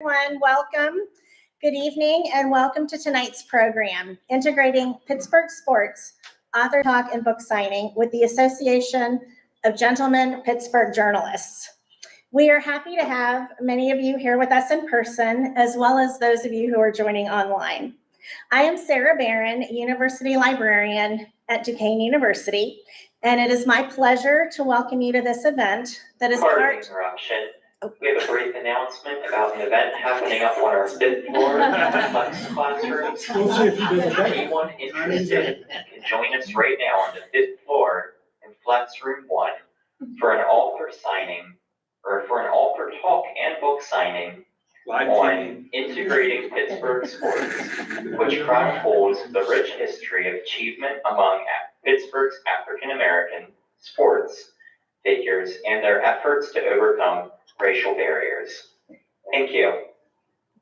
Everyone, welcome. Good evening and welcome to tonight's program, Integrating Pittsburgh Sports, Author Talk and Book Signing with the Association of Gentlemen Pittsburgh Journalists. We are happy to have many of you here with us in person, as well as those of you who are joining online. I am Sarah Barron, University Librarian at Duquesne University, and it is my pleasure to welcome you to this event that is Pardon part interruption. We have a brief announcement about an event happening up on our fifth floor, Flex Classroom. We'll see if he does it. Anyone interested can join us right now on the fifth floor in Flex Room One for an author signing, or for an author talk and book signing on integrating Pittsburgh sports, which chronicles the rich history of achievement among Pittsburgh's African-American sports figures and their efforts to overcome racial barriers. Thank you.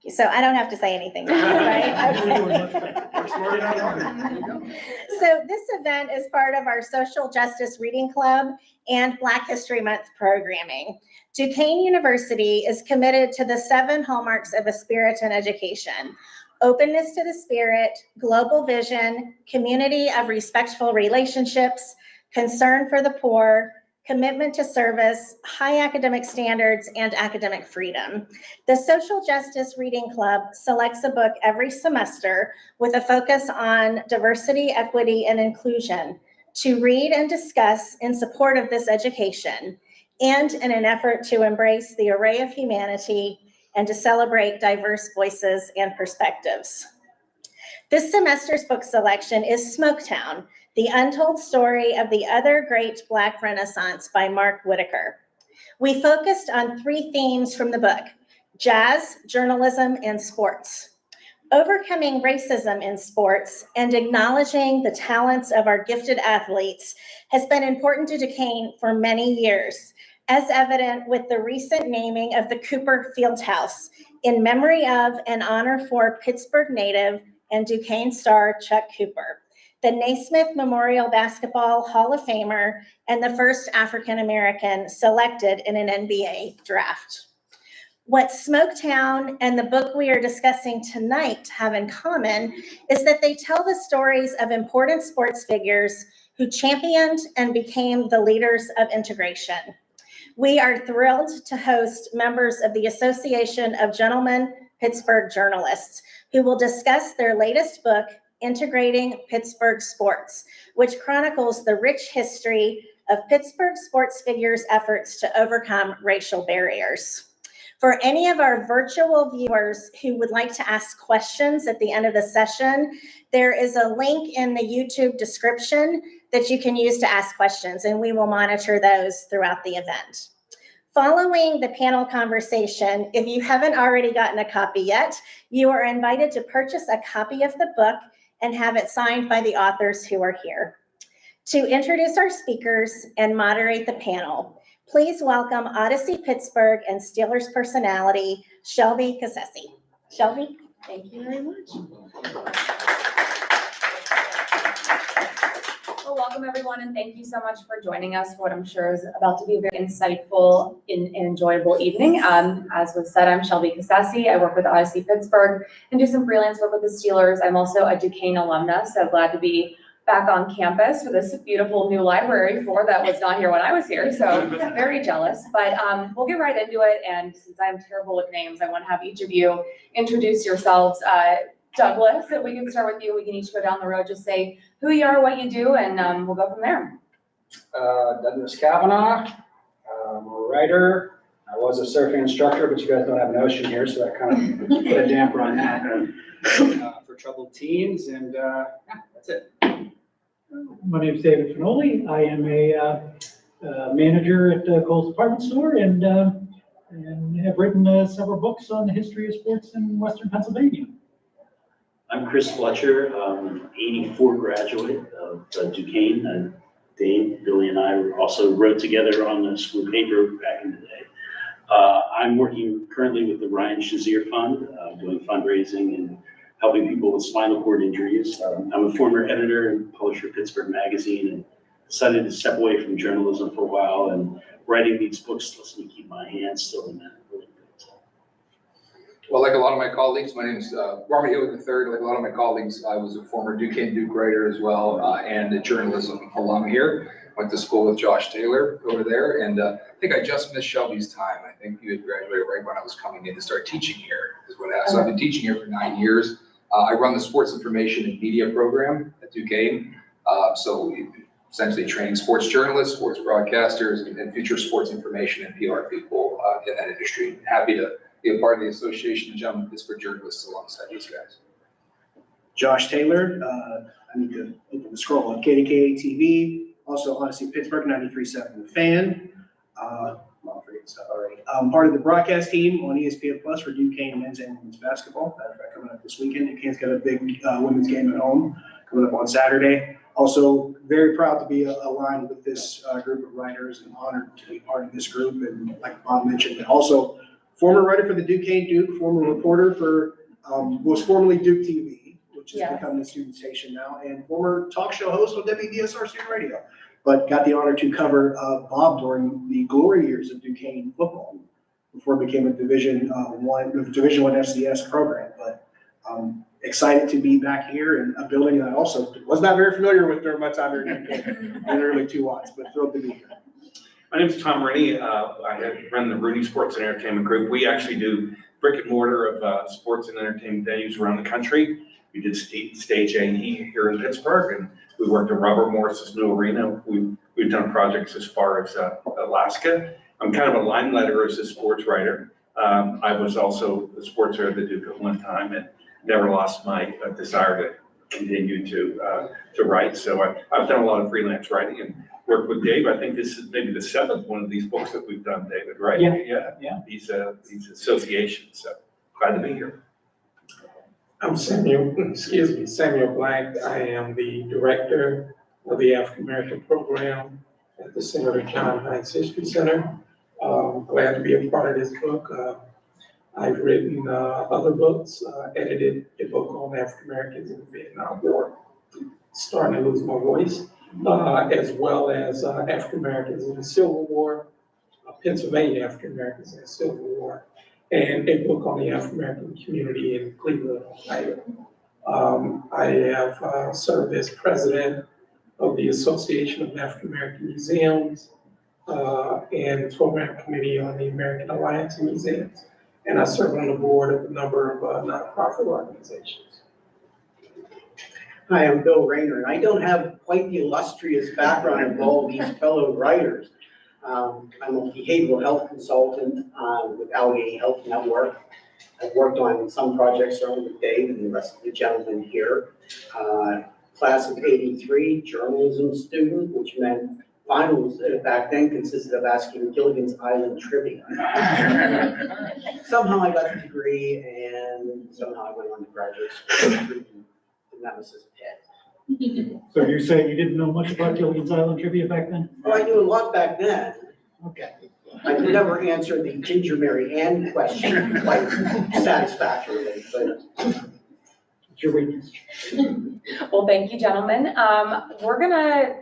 So I don't have to say anything now, right? We're doing much Okay. better. We're smarter than ours. So this event is part of our Social Justice Reading Club and Black History Month programming. Duquesne University is committed to the seven hallmarks of a Spiritan education. Openness to the spirit, global vision, community of respectful relationships, concern for the poor, commitment to service, high academic standards, and academic freedom. The Social Justice Reading Club selects a book every semester with a focus on diversity, equity, and inclusion to read and discuss in support of this education and in an effort to embrace the array of humanity and to celebrate diverse voices and perspectives. This semester's book selection is Smoketown, the untold story of the other great Black Renaissance by Mark Whitaker. We focused on three themes from the book, jazz, journalism, and sports. Overcoming racism in sports and acknowledging the talents of our gifted athletes has been important to Duquesne for many years, as evident with the recent naming of the Cooper Fieldhouse in memory of and honor for Pittsburgh native and Duquesne star Chuck Cooper, the Naismith Memorial Basketball Hall of Famer and the first African-American selected in an NBA draft. What Smoketown and the book we are discussing tonight have in common is that they tell the stories of important sports figures who championed and became the leaders of integration. We are thrilled to host members of the Association of Gentlemen Pittsburgh Journalists who will discuss their latest book, Integrating Pittsburgh Sports, which chronicles the rich history of Pittsburgh sports figures' efforts to overcome racial barriers. For any of our virtual viewers who would like to ask questions at the end of the session, there is a link in the YouTube description that you can use to ask questions, and we will monitor those throughout the event. Following the panel conversation, if you haven't already gotten a copy yet, you are invited to purchase a copy of the book and have it signed by the authors who are here. To introduce our speakers and moderate the panel, please welcome Audacy Pittsburgh and Steelers personality, Shelby Cassesi. Shelby? Thank you very much. Well, welcome everyone and thank you so much for joining us for what I'm sure is about to be a very insightful and enjoyable evening. Um, as was said, I'm Shelby Cassesi. I work with Audacy Pittsburgh and do some freelance work with the Steelers. I'm also a Duquesne alumna, so glad to be back on campus for this beautiful new library floor that was not here when I was here, so very jealous. But um, we'll get right into it, and since I'm terrible with names, I want to have each of you introduce yourselves. Uh, Douglas, if we can start with you, we can each go down the road, just say who you are, what you do, and um, we'll go from there. Uh, Douglas Cavanaugh, I'm a writer. I was a surfing instructor, but you guys don't have an ocean here, so that kind of put a damper on that. Uh, For troubled teens, and, uh, yeah, that's it. My name is David Finoli. I am a uh, uh, manager at uh, Kohl's Department Store and, uh, and have written uh, several books on the history of sports in Western Pennsylvania. I'm Chris Fletcher, um, 84 graduate of uh, Duquesne. and Dave, Billy, and I also wrote together on the school paper back in the day. Uh, I'm working currently with the Ryan Shazier Fund, uh, doing fundraising and helping people with spinal cord injuries. Um, I'm a former editor and publisher of Pittsburgh Magazine and decided to step away from journalism for a while and writing these books lets me keep my hands still in that. bit. Well, like a lot of my colleagues, my name is uh, Robert Hewitt III. Like a lot of my colleagues, I was a former Duquesne Duke writer as well, uh, and a journalism alum here. Went to school with Josh Taylor over there, and uh, I think I just missed Shelby's time. I think you had graduated right when I was coming in to start teaching here. Is when I, so I've been teaching here for nine years. Uh, I run the sports information and media program at Duquesne. Uh, So we essentially training sports journalists, sports broadcasters, and- and future sports information and PR people uh, in that industry. Happy to be a part of the Association of Gentlemen Pittsburgh Journalists alongside these guys. Josh Taylor, uh, I need to open the scroll on KDKA TV, also Audacy Pittsburgh, 93.7 Fan. Uh, well, I forget stuff already. I'm part of the broadcast team on ESPN Plus for Duquesne men's and women's basketball. Of coming up this weekend, Duquesne's got a big uh, women's game at home coming up on Saturday. Also, very proud to be aligned with this uh, group of writers and honored to be part of this group. And like Bob mentioned, and also former writer for the Duquesne Duke, former reporter for, um, was formerly Duke TV, which has Yeah. become the student station now, and former talk show host on WDSR Student Radio. But got the honor to cover uh, Bob during the glory years of Duquesne football before it became a Division uh, One, Division One FCS program. But um, excited to be back here in a building that I also was not very familiar with during my time here in Duquesne, in the early two watts, but thrilled to be here. My name is Tom Rooney. Uh, I run the Rooney Sports and Entertainment Group. We actually do brick and mortar of, uh, sports and entertainment venues around the country. We did sta- stage A and E here in Pittsburgh and we worked at Robert Morris's new arena. We, we've done projects as far as, uh, Alaska. I'm kind of a line letter as a sports writer. Um, I was also the sports writer at the Duke at one time and never lost my uh, desire to continue to, uh, to write. So I, I've done a lot of freelance writing and worked with Dave. I think this is maybe the seventh one of these books that we've done, David, right? Yeah, Yeah. yeah. These, uh, these associations, so glad to be here. I'm Samuel, excuse me, Samuel Black. I am the director of the African American Program at the Senator John Heinz History Center. Um, glad to be a part of this book. Uh, I've written, uh, other books, uh, edited a book on African Americans in the Vietnam War. Starting to lose my voice, uh, as well as, uh, African Americans in the Civil War, uh, Pennsylvania African Americans in the Civil War and a book on the African American community in Cleveland, Ohio. Um, I have uh, served as president of the Association of African American Museums uh, and program committee on the American Alliance of Museums. And I serve on the board of a number of uh, nonprofit organizations. Hi, I'm Bill Ranier, and I don't have quite the illustrious background of all these fellow writers. Um, I'm a behavioral health consultant, uh, with Allegheny Health Network. I've worked on some projects certainly with Dave and the rest of the gentlemen here. Uh, class of eighty-three, journalism student, which meant finals uh, back then consisted of asking Gilligan's Island trivia. Somehow I got the degree and somehow I went on to graduate school in Nemesis Pitt. So you're saying you didn't know much about Gilligan's Island trivia back then? Oh, I knew a lot back then. Okay. I could never answer the Ginger Mary Ann question quite satisfactorily, but It's your weakness. Well, thank you, gentlemen. Um, we're gonna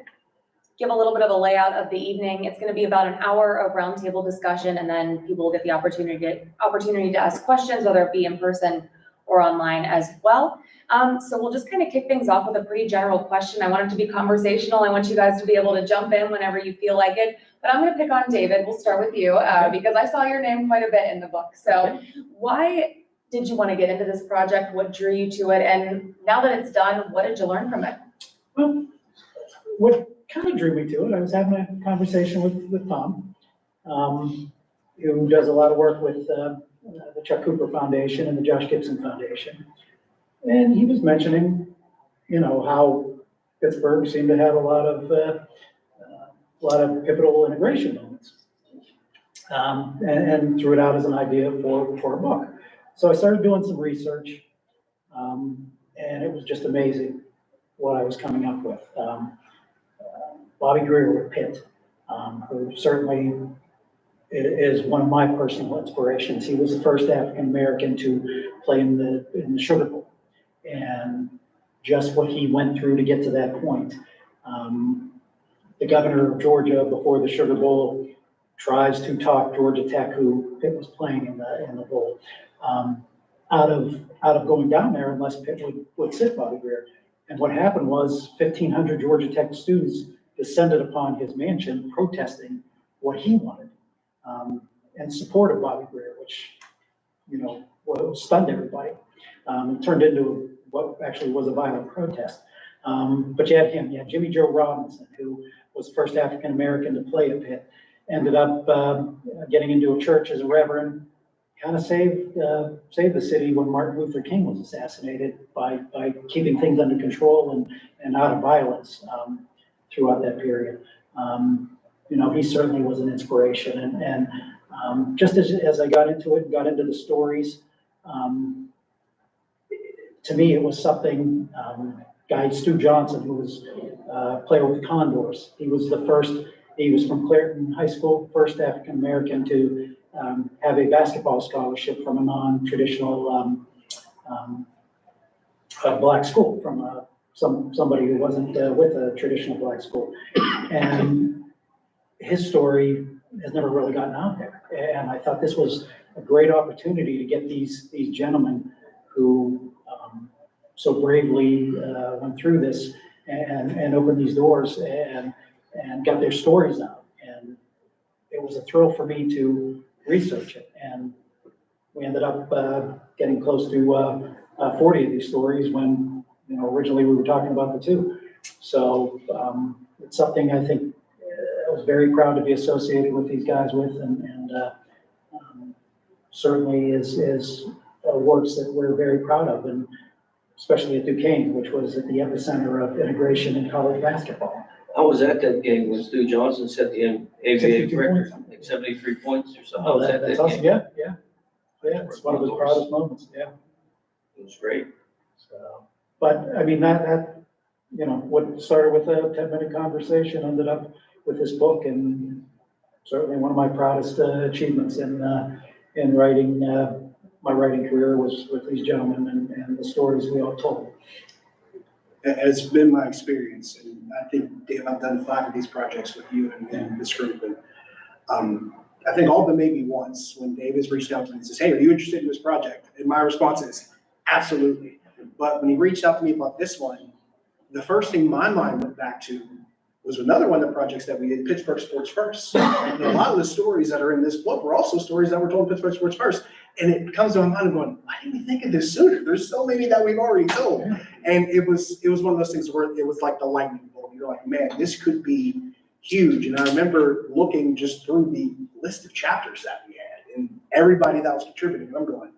give a little bit of a layout of the evening. It's gonna be about an hour of roundtable discussion, and then people will get the opportunity, to opportunity to ask questions, whether it be in person or online as well. Um, so we'll just kind of kick things off with a pretty general question. I want it to be conversational. I want you guys to be able to jump in whenever you feel like it. But I'm gonna pick on David. We'll start with you, uh, because I saw your name quite a bit in the book. So why did you want to get into this project? What drew you to it? And now that it's done, what did you learn from it? Well, what kind of drew me to it, I was having a conversation with, with Tom, um, who does a lot of work with, uh, the Chuck Cooper Foundation and the Josh Gibson Foundation. And he was mentioning, you know, how Pittsburgh seemed to have a lot of, uh, uh, a lot of pivotal integration moments. Um, and, and threw it out as an idea for, for a book. So I started doing some research, um, and it was just amazing what I was coming up with. Um, uh, Bobby Grier with Pitt, um, who certainly is one of my personal inspirations. He was the first African-American to play in the, in the Sugar Bowl. Just what he went through to get to that point. Um, The governor of Georgia, before the Sugar Bowl, tries to talk Georgia Tech, who Pitt was playing in the, in the bowl, um, out of, out of going down there unless Pitt would, would sit Bobby Grier. And what happened was fifteen hundred Georgia Tech students descended upon his mansion protesting what he wanted. Um, and support of Bobby Grier, which, you know, stunned everybody. Um, it turned into what actually was a violent protest. Um, but you had him, you had Jimmy Joe Robinson, who was the first African-American to play a Pitt, ended up, um, getting into a church as a reverend, kind of saved, uh, saved the city when Martin Luther King was assassinated by, by keeping things under control and, and out of violence, um, throughout that period. Um, you know, he certainly was an inspiration and, and, um, just as, as I got into it, got into the stories, um, to me, it was something, um, guy Stu Johnson, who was, uh, player with the Condors. He was the first, he was from Clairton High School, first African-American to, um, have a basketball scholarship from a non-traditional, um, um, uh, black school, from, uh, some, somebody who wasn't, uh, with a traditional black school. And his story has never really gotten out there. And I thought this was a great opportunity to get these, these gentlemen who, so bravely, uh, went through this and, and opened these doors and, and got their stories out. And it was a thrill for me to research it. And we ended up, uh, getting close to, uh, uh, forty of these stories when, you know, originally we were talking about the two. So, um, it's something I think uh, I was very proud to be associated with these guys with and, and, uh, um, certainly is, is works that we're very proud of and especially at Duquesne, which was at the epicenter of integration in college basketball. I was at that game when Stu Johnson set the ABA 62 record, points. like seventy-three points or something. I Oh, was that, at that's that awesome. game. Yeah, yeah. Yeah, it's one of his proudest moments, yeah. It was great. So, but I mean, that, that, you know, what started with a ten-minute conversation ended up with this book and certainly one of my proudest uh, achievements in, uh, in writing, uh, my writing career was with these gentlemen and, and the stories we all told. It has been my experience, and I think, Dave, I've done five of these projects with you and, and this group, and, um, I think all but maybe once, when Dave has reached out to me and says, hey, are you interested in this project? And my response is, absolutely. But when he reached out to me about this one, the first thing my mind went back to was another one of the projects that we did, Pittsburgh Sports First. And a lot of the stories that are in this book were also stories that were told in Pittsburgh Sports First. And it comes to my mind, I'm going, why didn't we think of this sooner? There's so many that we've already told. And it was, it was one of those things where it was like the lightning bolt. You're like, man, this could be huge. And I remember looking just through the list of chapters that we had and everybody that was contributing. I'm going,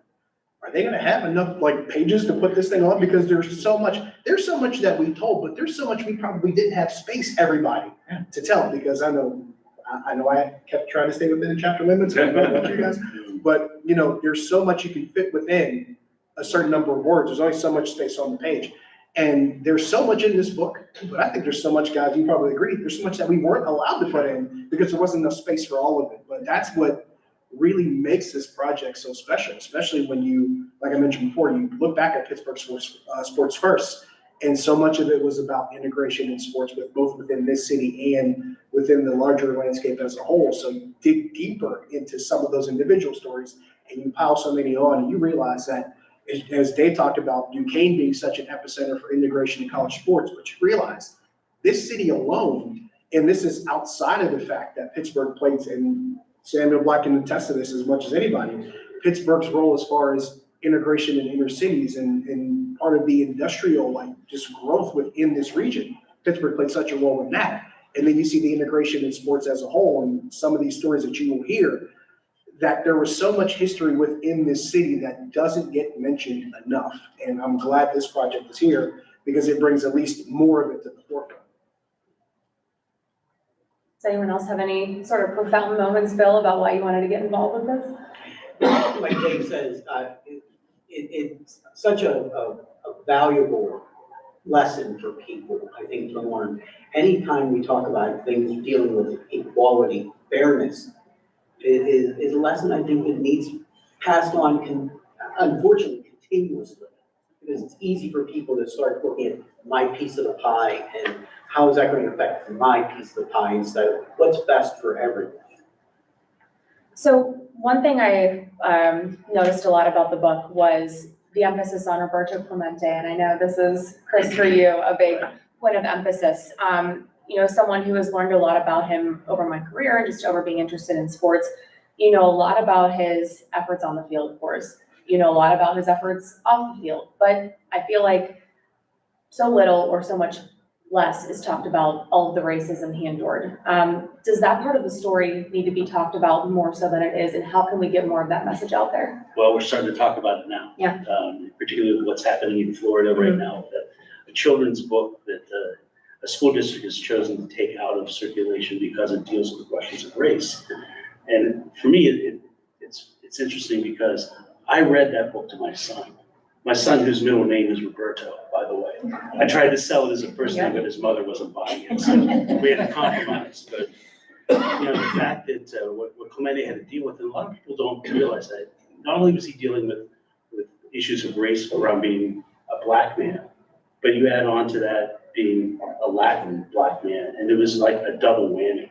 are they gonna have enough like pages to put this thing on? Because there's so much, there's so much that we told, but there's so much we probably didn't have space, everybody, to tell. Because I know, I, I know I kept trying to stay within the chapter limits. I don't know about you guys. But, you know, there's so much you can fit within a certain number of words. There's only so much space on the page. And there's so much in this book, but I think there's so much, guys, you probably agree, there's so much that we weren't allowed to put in because there wasn't enough space for all of it. But that's what really makes this project so special, especially when you, like I mentioned before, you look back at Pittsburgh Sports, uh, Sports First. And so much of it was about integration in sports with both within this city and within the larger landscape as a whole. So you dig deeper into some of those individual stories and you pile so many on and you realize that as, Dave talked about, Duquesne being such an epicenter for integration in college sports, but you realize this city alone, and this is outside of the fact that Pittsburgh plays, and Samuel Black can attest to this as much as anybody, Pittsburgh's role as far as integration in inner cities and, and part of the industrial, like, just growth within this region. Pittsburgh played such a role in that. And then you see the integration in sports as a whole, and some of these stories that you will hear, that there was so much history within this city that doesn't get mentioned enough. And I'm glad this project is here because it brings at least more of it to the forefront. Does anyone else have any sort of profound moments, Bill, about why you wanted to get involved with this? like Dave says, uh, it, it- it's such a, a, a valuable lesson for people, I think, to learn. Anytime we talk about things dealing with equality, fairness, it is, is a lesson I think that needs passed on con, unfortunately continuously. Because it's easy for people to start looking at my piece of the pie and how is that going to affect my piece of the pie instead of what's best for everyone. So one thing I um, noticed a lot about the book was the emphasis on Roberto Clemente, and I know this is, Chris, for you, a big point of emphasis. Um, You know, someone who has learned a lot about him over my career and just over being interested in sports. You know a lot about his efforts on the field, of course. You know a lot about his efforts off the field, but I feel like so little or so much less is talked about all of the racism he endured. Um, does that part of the story need to be talked about more so than it is, and how can we get more of that message out there? Well, we're starting to talk about it now. Yeah. Um, particularly what's happening in Florida right Mhm. now, that a children's book that, uh, a school district has chosen to take out of circulation because it deals with questions of race. And for me, it, it- it's, it's interesting because I read that book to my son. My son, whose middle name is Roberto, by the way. I tried to sell it as a first name, but his mother wasn't buying it, so we had to compromise. But, you know, the fact that, uh, what, what Clemente had to deal with, and a lot of people don't realize that, not only was he dealing with, with issues of race around being a black man, but you add on to that being a Latin black man, and it was like a double whammy.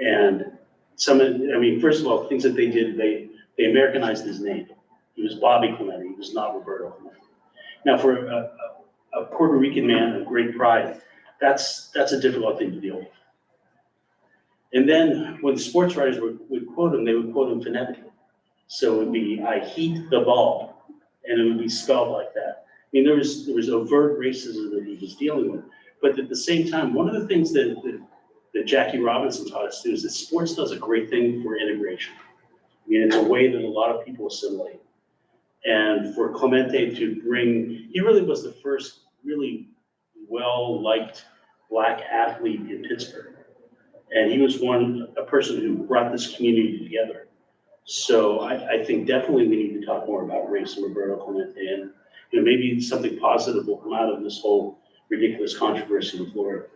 And some of, I mean, first of all, things that they did, they, they Americanized his name. He was Bobby Clemente, he was not Roberto Clemente. Now, for a, a, Puerto Rican man of great pride, that's, that's a difficult thing to deal with. And then when sports writers would, would quote him, they would quote him phonetically. So it would be, I heat the ball, and it would be spelled like that. I mean, there was, there was overt racism that he was dealing with. But at the same time, one of the things that, that, that Jackie Robinson taught us too is that sports does a great thing for integration. I mean, it's a way that a lot of people assimilate. And for Clemente to bring, he really was the first really well-liked black athlete in Pittsburgh. And he was one, a person who brought this community together. So I, I think definitely we need to talk more about race and Roberto Clemente and, you know, maybe something positive will come out of this whole ridiculous controversy in Florida.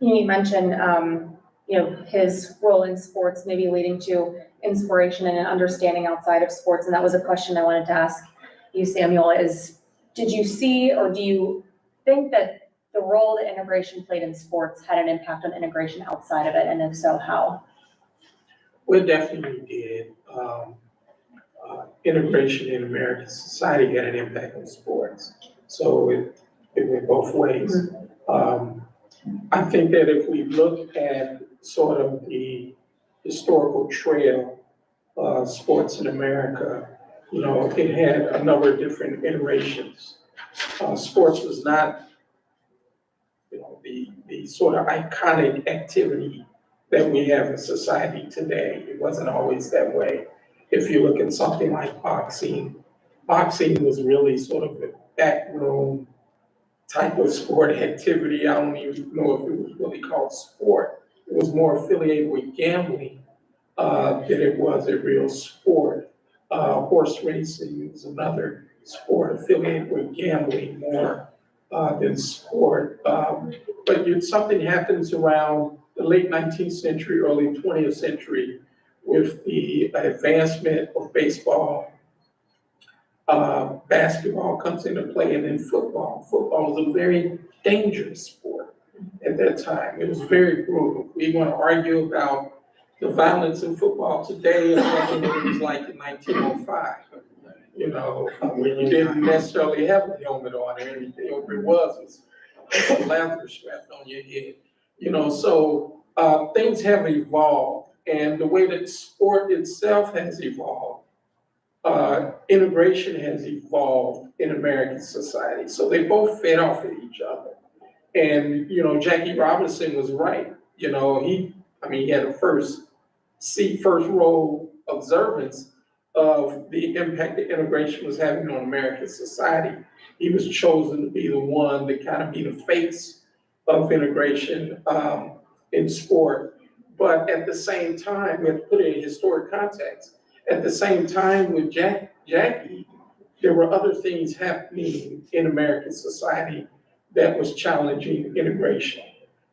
You mentioned, um, you know, his role in sports maybe leading to inspiration and an understanding outside of sports, and that was a question I wanted to ask you, Samuel, is, did you see or do you think that the role that integration played in sports had an impact on integration outside of it, and if so, how? We definitely did. Um, uh, integration in American society had an impact on sports. So it, it went both ways. Um, I think that if we look at sort of the historical trail of sports in America, you know, it had a number of different iterations. Uh, sports was not, you know, the, the sort of iconic activity that we have in society today. It wasn't always that way. If you look at something like boxing, boxing was really sort of a backroom type of sport activity. I don't even know if it was really called sport. It was more affiliated with gambling uh, than it was a real sport. Uh, horse racing is another sport affiliated with gambling more uh, than sport. Um, but something happens around the late nineteenth century, early twentieth century with the advancement of baseball. Uh, basketball comes into play and then football. Football was a very dangerous sport at that time. It was very brutal. We want to argue about the violence in football today and what it was like in nineteen oh five. You know, when you didn't necessarily have a helmet on or anything, or it was, was a leather strapped on your head. You know, so, uh, things have evolved and the way that sport itself has evolved. Uh, integration has evolved in American society, so they both fed off of each other. And, you know, Jackie Robinson was right, you know, he, I mean, he had a first seat, first row observance of the impact that integration was having on American society. He was chosen to be the one to kind of be the face of integration, um, in sport. But at the same time, we have to put it in historic context. At the same time with Jack, Jackie, there were other things happening in American society that was challenging integration.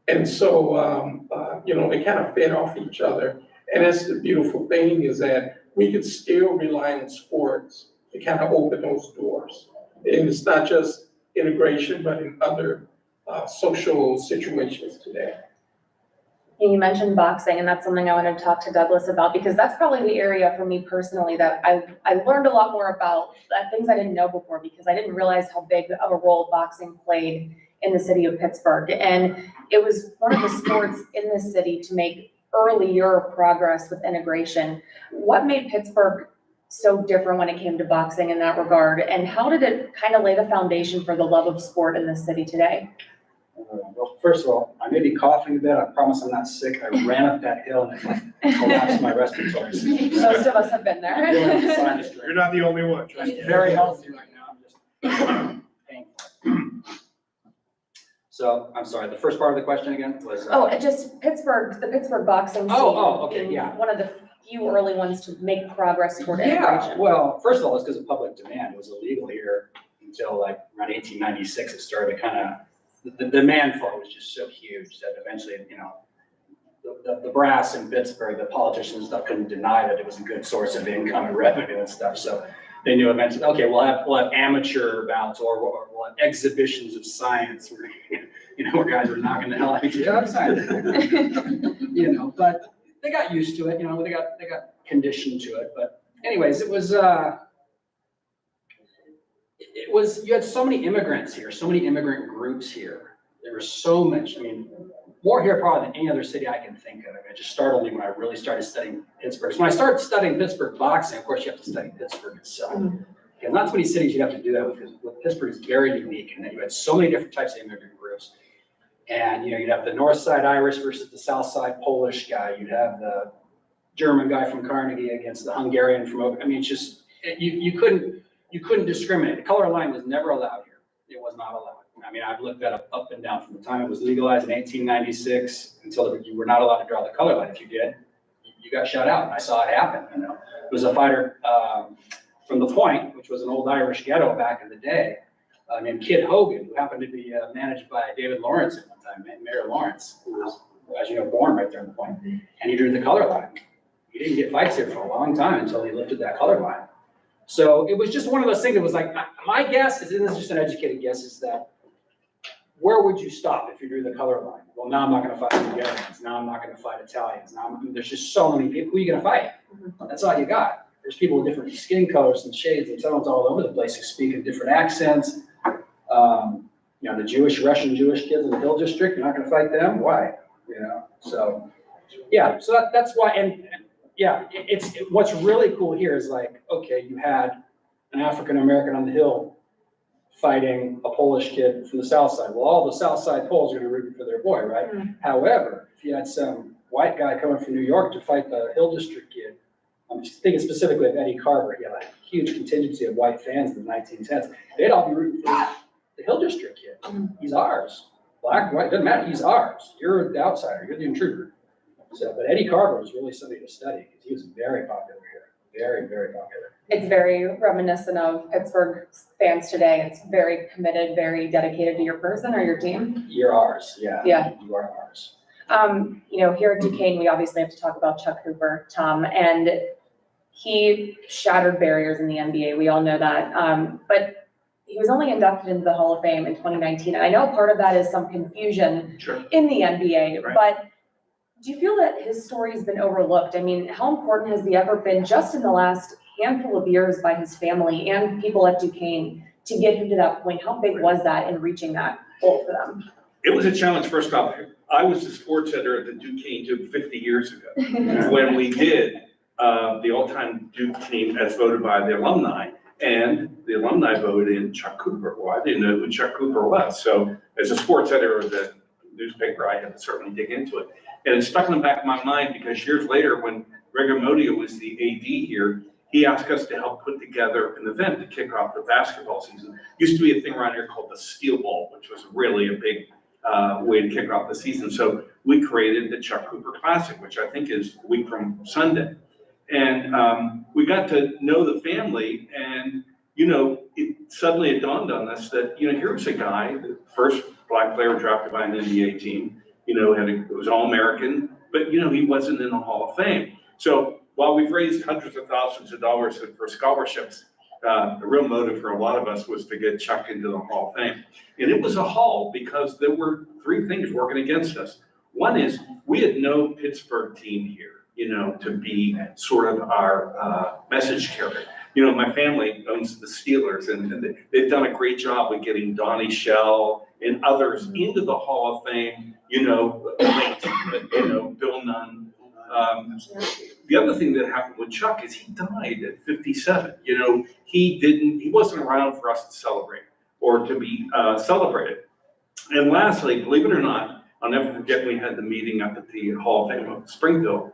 And so, um, uh, you know, they kind of fed off each other. And that's the beautiful thing is that we could still rely on sports to kind of open those doors. And it's not just integration, but in other, uh, social situations today. You mentioned boxing, and that's something I want to talk to Douglas about, because that's probably the area for me personally that I, I learned a lot more about, uh, things I didn't know before, because I didn't realize how big of a role boxing played in the city of Pittsburgh. And it was one of the sports in the city to make earlier progress with integration. What made Pittsburgh so different when it came to boxing in that regard? And how did it kind of lay the foundation for the love of sport in the city today? Uh, Well, first of all, I may be coughing a bit. I promise I'm not sick. I ran up that hill and it collapsed my respiratory system. Most of us have been there. Doing sinus. You're not the only one. trust me. Very healthy right now, I'm just painful. So, I'm sorry, the first part of the question again was? uh, Oh, it just Pittsburgh, the Pittsburgh boxing scene. Oh, oh, okay, being yeah. One of the few early ones to make progress toward Yeah, integration. well, first of all, it's because of public demand. It was illegal here until like around eighteen ninety-six. It started to kind of, the, the demand for it was just so huge that eventually, you know, the, the, the brass in Pittsburgh, the politicians and stuff couldn't deny that it was a good source of income and revenue and stuff. So they knew eventually, okay, we'll have, we'll have amateur bouts or, or we'll have exhibitions of science where, you know, where guys are knocking the hell out of each other. You know, but they got used to it, you know, they got, they got conditioned to it, but anyways, it was, uh, it was, you had so many immigrants here, so many immigrant groups here. There was so much, I mean, more here probably than any other city I can think of. It just startled me when I really started studying Pittsburgh. So when I started studying Pittsburgh boxing, of course, you have to study Pittsburgh itself. Mm-hmm. And not too many cities you have to do that with, because Pittsburgh is very unique, and then you had so many different types of immigrant groups. And, you know, you'd have the north side Irish versus the south side Polish guy, you'd have the German guy from Carnegie against the Hungarian from, I mean, it's just, you, you couldn't, you couldn't discriminate. The color line was never allowed here. It was not allowed. I mean, I've looked that up, up and down from the time it was legalized in eighteen ninety-six until you were not allowed to draw the color line. If you did, you- you got shut out. I saw it happen, you know. It was a fighter, um, from the Point, which was an old Irish ghetto back in the day, uh, named Kid Hogan, who happened to be, uh, managed by David Lawrence at one time, Mayor Lawrence, who was, as you know, born right there in the Point. And he drew the color line. He didn't get fights here for a long time until he lifted that color line. So it was just one of those things that was like, my- guess is, and this is just an educated guess, is that where would you stop if you drew the color line? Well, now I'm not gonna fight Hungarians, now I'm not gonna fight Italians, now, I'm- there's just so many people, who are you gonna fight? That's all you got. There's people with different skin colors and shades and tones all over the place who speak in different accents. Um, you know, the Jewish, Russian Jewish kids in the Hill District, you're not gonna fight them? Why? You know, so, yeah, so that, that's why, and, and, yeah, it's, it- what's really cool here is like, okay, you had an African American on the Hill fighting a Polish kid from the South Side. Well, all the South Side Poles are gonna root for their boy, right? Hmm. However, if you had some white guy coming from New York to fight the Hill District kid, I'm thinking specifically of Eddie Carver, he had a huge contingency of white fans in the nineteen tens. They'd all be rooting for the Hill District kid. Hmm. He's ours. Black, white, doesn't matter, he's ours. You're the outsider, you're the intruder. So, but Eddie Carver was really somebody to study, because he was very popular here, very, very popular. It's very reminiscent of Pittsburgh fans today. It's very committed, very dedicated to your person or your team. You're ours, yeah. Yeah. You are ours. Um, you know, here at Duquesne, we obviously have to talk about Chuck Cooper, Tom, and he shattered barriers in the NBA. We all know that. Um, but he was only inducted into the Hall of Fame in 2019. And I know part of that is some confusion Sure. in the NBA, Right. but do you feel that his story has been overlooked? I mean, how important has he ever been just in the last handful of years by his family and people at Duquesne to get him to that point? How big was that in reaching that goal for them? It was a challenge, first off. I was the sports editor at the Duquesne Duke fifty years ago. When we did, uh, the all-time Duke team as voted by the alumni. And the alumni voted in Chuck Cooper. Well, I didn't know who Chuck Cooper was. So as a sports editor of the newspaper, I had to certainly dig into it. And it stuck in the back of my mind because years later, when Greg Amodio was the AD here, he asked us to help put together an event to kick off the basketball season. Used to be a thing around here called the Steel Ball, which was really a big uh, way to kick off the season. So we created the Chuck Cooper Classic, which I think is a week from Sunday. And um, we got to know the family and, you know, it suddenly it dawned on us that, you know, here was a guy, the first black player drafted by an NBA team, you know, had a, was All-American, but, you know, he wasn't in the Hall of Fame. So while we've raised hundreds of thousands of dollars for scholarships, uh, the real motive for a lot of us was to get Chuck into the Hall of Fame. And it was a haul because there were three things working against us. One is, we had no Pittsburgh team here, you know, to be sort of our, uh, message carrier. You know, my family owns the Steelers and and they- they've done a great job with getting Donnie Shell and others into the Hall of Fame, you know, you know, Bill Nunn. Um, the other thing that happened with Chuck is he died at fifty-seven, you know, he didn't, he wasn't around for us to celebrate or to be, uh, celebrated. And lastly, believe it or not, I'll never forget, we had the meeting up at the Hall of Fame of Springfield.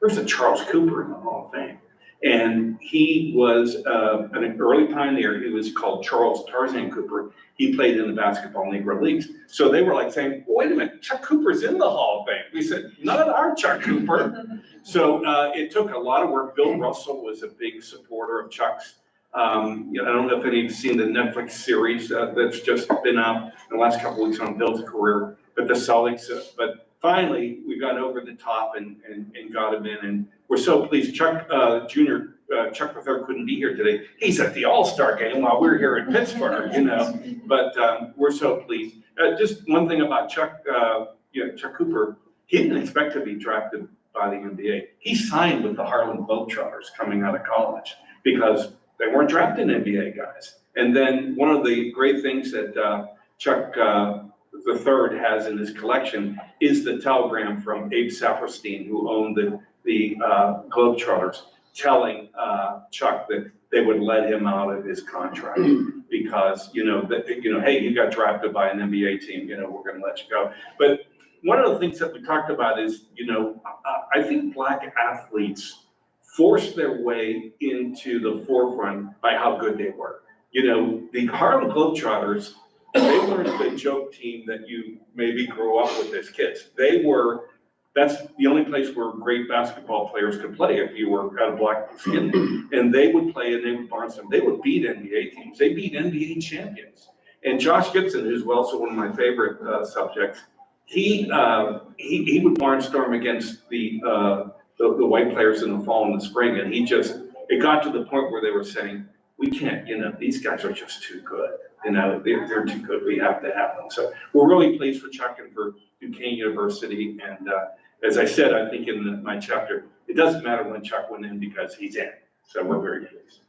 There's a Charles Cooper in the Hall of Fame. And he was, uh, an early pioneer, he was called Charles Tarzan Cooper. He played in the basketball Negro Leagues. So they were like saying, wait a minute, Chuck Cooper's in the Hall of Fame. We said, not our Chuck Cooper. So, uh, it took a lot of work. Bill Russell was a big supporter of Chuck's. Um, you know, I don't know if any of you've seen the Netflix series, uh, that's just been out in the last couple of weeks on Bill's career, but the Celtics, uh, but finally, we got over the top and, and, and got him in, and we're so pleased. Chuck, uh, Junior, uh, Chuck third couldn't be here today. He's at the All-Star game while we're here in Pittsburgh, you know, but, um, we're so pleased. Uh, just one thing about Chuck, uh, you know, Chuck Cooper, he didn't expect to be drafted by the NBA. He signed with the Harlem Globetrotters coming out of college because they weren't drafting NBA guys. And then one of the great things that uh, Chuck uh, the third has in his collection is the telegram from Abe Saperstein, who owned the, the uh, Globetrotters, telling uh, Chuck that they would let him out of his contract because, you know, that, you know, hey, you got drafted by an NBA team, you know, we're gonna let you go. But one of the things that we talked about is, you know, I, I think black athletes forced their way into the forefront by how good they were. You know, the Harlem Globetrotters, they weren't the joke team that you maybe grew up with as kids. They were, that's the only place where great basketball players could play if you were got of black skin. And they would play and they would barnstorm. They would beat NBA teams. They beat NBA champions. And Josh Gibson, who's also one of my favorite uh, subjects, he, uh, he, he would barnstorm against the, uh, the, the white players in the fall and the spring, and he just, it got to the point where they were saying, we can't, you know, these guys are just too good. You know, they're, they're too good, we have to have them. So we're really pleased for Chuck and for Duquesne University, and, uh, as I said, I think in the- my chapter, it doesn't matter when Chuck went in because he's in, so we're very pleased.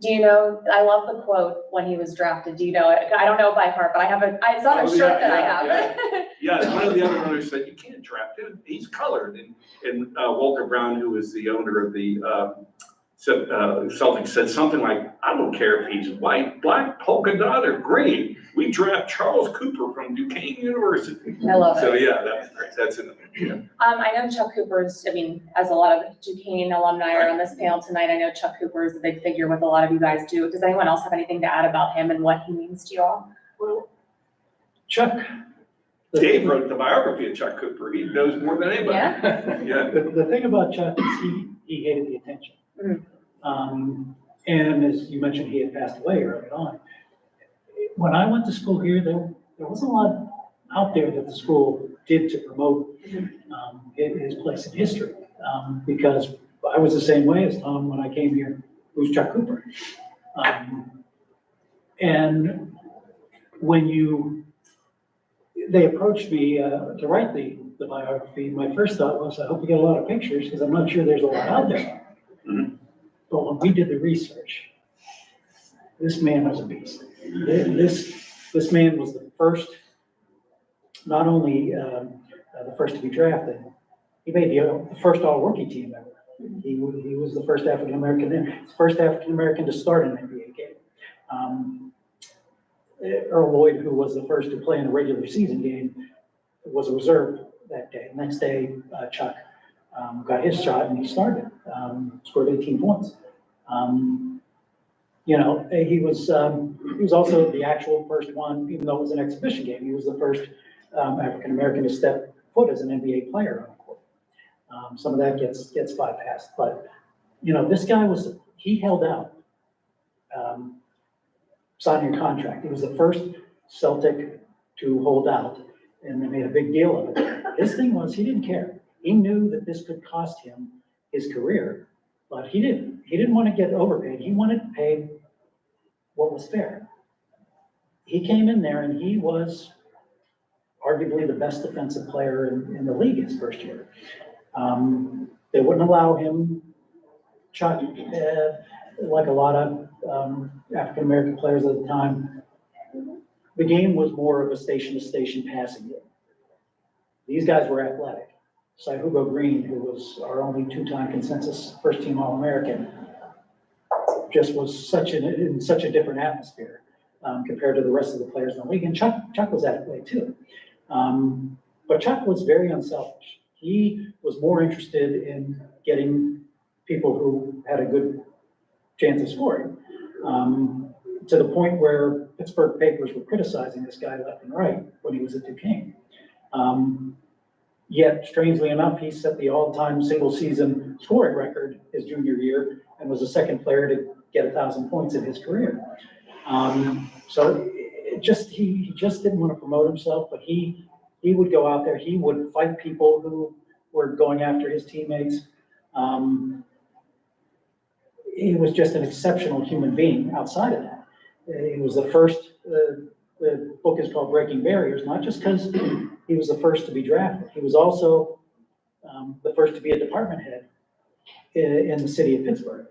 Do you know, I love the quote when he was drafted. Do you know it? I don't know it by heart, but I have a, it's on a Oh, shirt yeah, that I yeah, have. Yeah, one of the other owners said, you can't draft him, he's colored, and, and uh, Walter Brown, who is the owner of the, uh, said, uh, Celtics, said something like, I don't care if he's white, black, polka dot, or green, we draft Charles Cooper from Duquesne University. I love So, it. So yeah, that's great, that's in the, yeah. Um, I know Chuck Cooper's, I mean, as a lot of Duquesne alumni are on this panel tonight, I know Chuck Cooper is a big figure with a lot of you guys too. Does anyone else have anything to add about him and what he means to you all? Well, Chuck. Dave wrote the biography of Chuck Cooper, he knows more than anybody. Yeah? Yeah. The, the thing about Chuck is he, he hated the attention. Mhm. Um, and as you mentioned, he had passed away early on. When I went to school here, there, there wasn't a lot out there that the school did to promote, um, his, place in history. Um, because I was the same way as Tom when I came here, who's Chuck Cooper. Um, and when you, they approached me, uh, to write the, the biography, my first thought was, I hope we get a lot of pictures, because I'm not sure there's a lot out there. Mhm. But when we did the research, this man was a beast. This, this man was the first, not only, um, uh, the first to be drafted, he made the, uh, the first all-rookie team ever. He, he was the first African-American, first African-American to start an NBA game. Um, Earl Lloyd, who was the first to play in a regular season game, was a reserve that day. Next day, uh, Chuck um, got his shot and he started, um, scored 18 points. Um, You know, eh, he was, um, he was also the actual first one, even though it was an exhibition game, he was the first um, African-American to step foot as an NBA player on court. Um, Some of that gets, gets bypassed, but, you know, this guy was, he held out. Signing a contract. He was the first Celtic to hold out, and they made a big deal of it. His thing was, he didn't care. He knew that this could cost him his career, but he didn't, he didn't want to get overpaid. He wanted to pay what was fair. He came in there and he was arguably the best defensive player in, in the league his first year. Um, they wouldn't allow him, uh, like a lot of, um, African-American players at the time, the game was more of a station-to-station passing game. These guys were athletic. Sihugo Green, who was our only two-time consensus first-team All-American, just was such an, in such a different atmosphere um, compared to the rest of the players in the league. And Chuck, Chuck was that way too. Um, but Chuck was very unselfish. He was more interested in getting people who had a good chance of scoring. Um, to the point where Pittsburgh papers were criticizing this guy left and right when he was at Duquesne. Um, Yet strangely enough, he set the all-time single-season scoring record his junior year and was the second player to get a thousand points in his career. Um, so it just, he he just didn't want to promote himself, but he, he would go out there, he would fight people who were going after his teammates. Um, he was just an exceptional human being outside of that. He was the first, uh, the book is called Breaking Barriers, not just because he was the first to be drafted. He was also um, the first to be a department head in, in the city of Pittsburgh.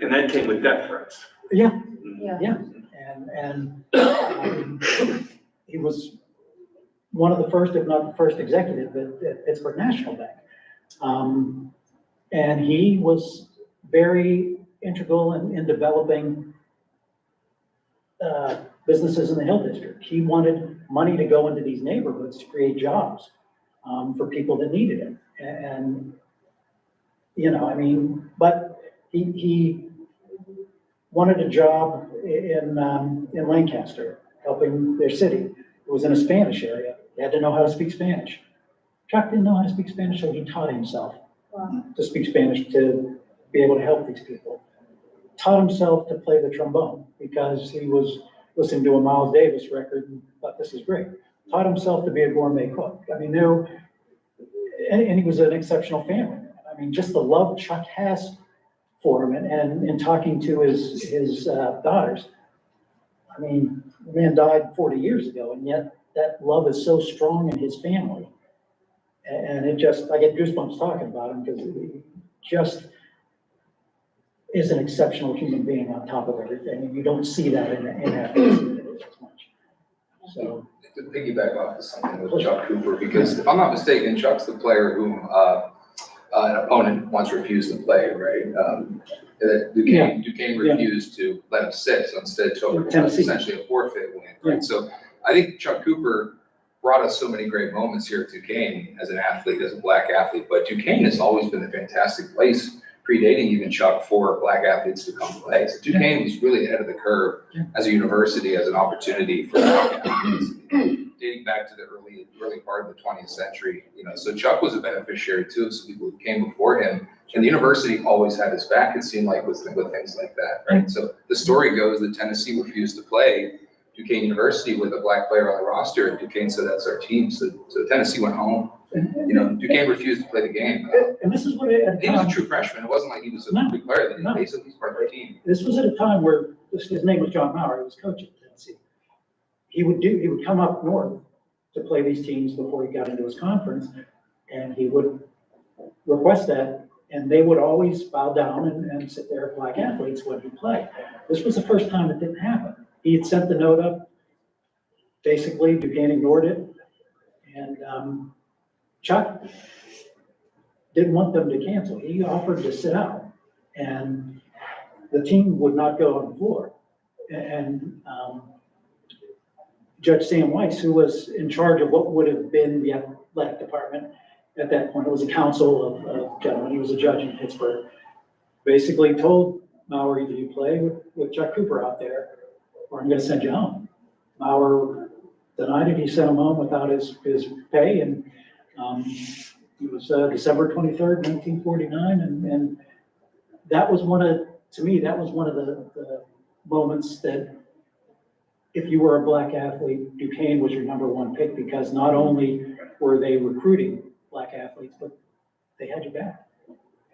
And that came with death threats. Yeah, Yeah. yeah, and, and um, he was one of the first, if not the first executive at, at Pittsburgh National Bank. Um, and he was very integral in, in developing uh, businesses in the Hill District. He wanted money to go into these neighborhoods to create jobs, um, for people that needed it. And, you know, I mean, but he, he wanted a job in, um, in Lancaster, helping their city. It was in a Spanish area. He had to know how to speak Spanish. Chuck didn't know how to speak Spanish, so he taught himself Wow. to speak Spanish to be able to help these people. Taught himself to play the trombone because he was listening to a Miles Davis record and thought this is great. Taught himself to be a gourmet cook. I mean, there, and, and he was an exceptional family. I mean, just the love Chuck has for him and, and in talking to his, his uh, daughters. I mean, the man died forty years ago and yet that love is so strong in his family. And it just, I get goosebumps talking about him because just is an exceptional human being on top of everything. And you don't see that in, in that as much. So, To piggyback off of something with Chuck Cooper, because if I'm not mistaken, Chuck's the player whom, uh, uh, an opponent once refused to play, right? Um, that Duquesne, Duquesne Yeah. refused to let him sit, so instead took was essentially a forfeit win, Yeah. So I think Chuck Cooper brought us so many great moments here at Duquesne as an athlete, as a black athlete, but Duquesne has always been a fantastic place, predating even Chuck, for black athletes to come play. So Duquesne was really ahead of the curve as a university, as an opportunity for black athletes, dating back to the early, early part of the twentieth century, you know, so Chuck was a beneficiary too, of some people who came before him. And the university always had his back, it seemed like, with, with things like that, right? So the story goes that Tennessee refused to play Duquesne University with a black player on the roster, and Duquesne said, that's our team, so, so Tennessee went home. You know, Duquesne refused to play the game. and this is what, it- at He was a time, true freshman, it wasn't like he was a No, good player, no. he said he's part of our team. this was at a time where, this- his name was John Mauer, he was coach at Tennessee. He would do, he would come up north to play these teams before he got into his conference, and he would request that, and they would always bow down and, and sit there, black athletes, when he played. This was the first time it didn't happen. He had sent the note up, basically Duquesne ignored it, and, um, Chuck didn't want them to cancel. He offered to sit out, and the team would not go on the floor. And, um, Judge Sam Weiss, who was in charge of what would have been the athletic department at that point, it was a council of, of gentlemen, he was a judge in Pittsburgh, basically told Mauer, either you play with, with Chuck Cooper out there, or I'm gonna send you home. Mauer denied it, he sent him home without his, his pay, and, um, it was, uh, December twenty-third, nineteen forty-nine, and, and that was one of, to me, that was one of the, the moments that if you were a black athlete, Duquesne was your number one pick because not only were they recruiting black athletes, but they had your back.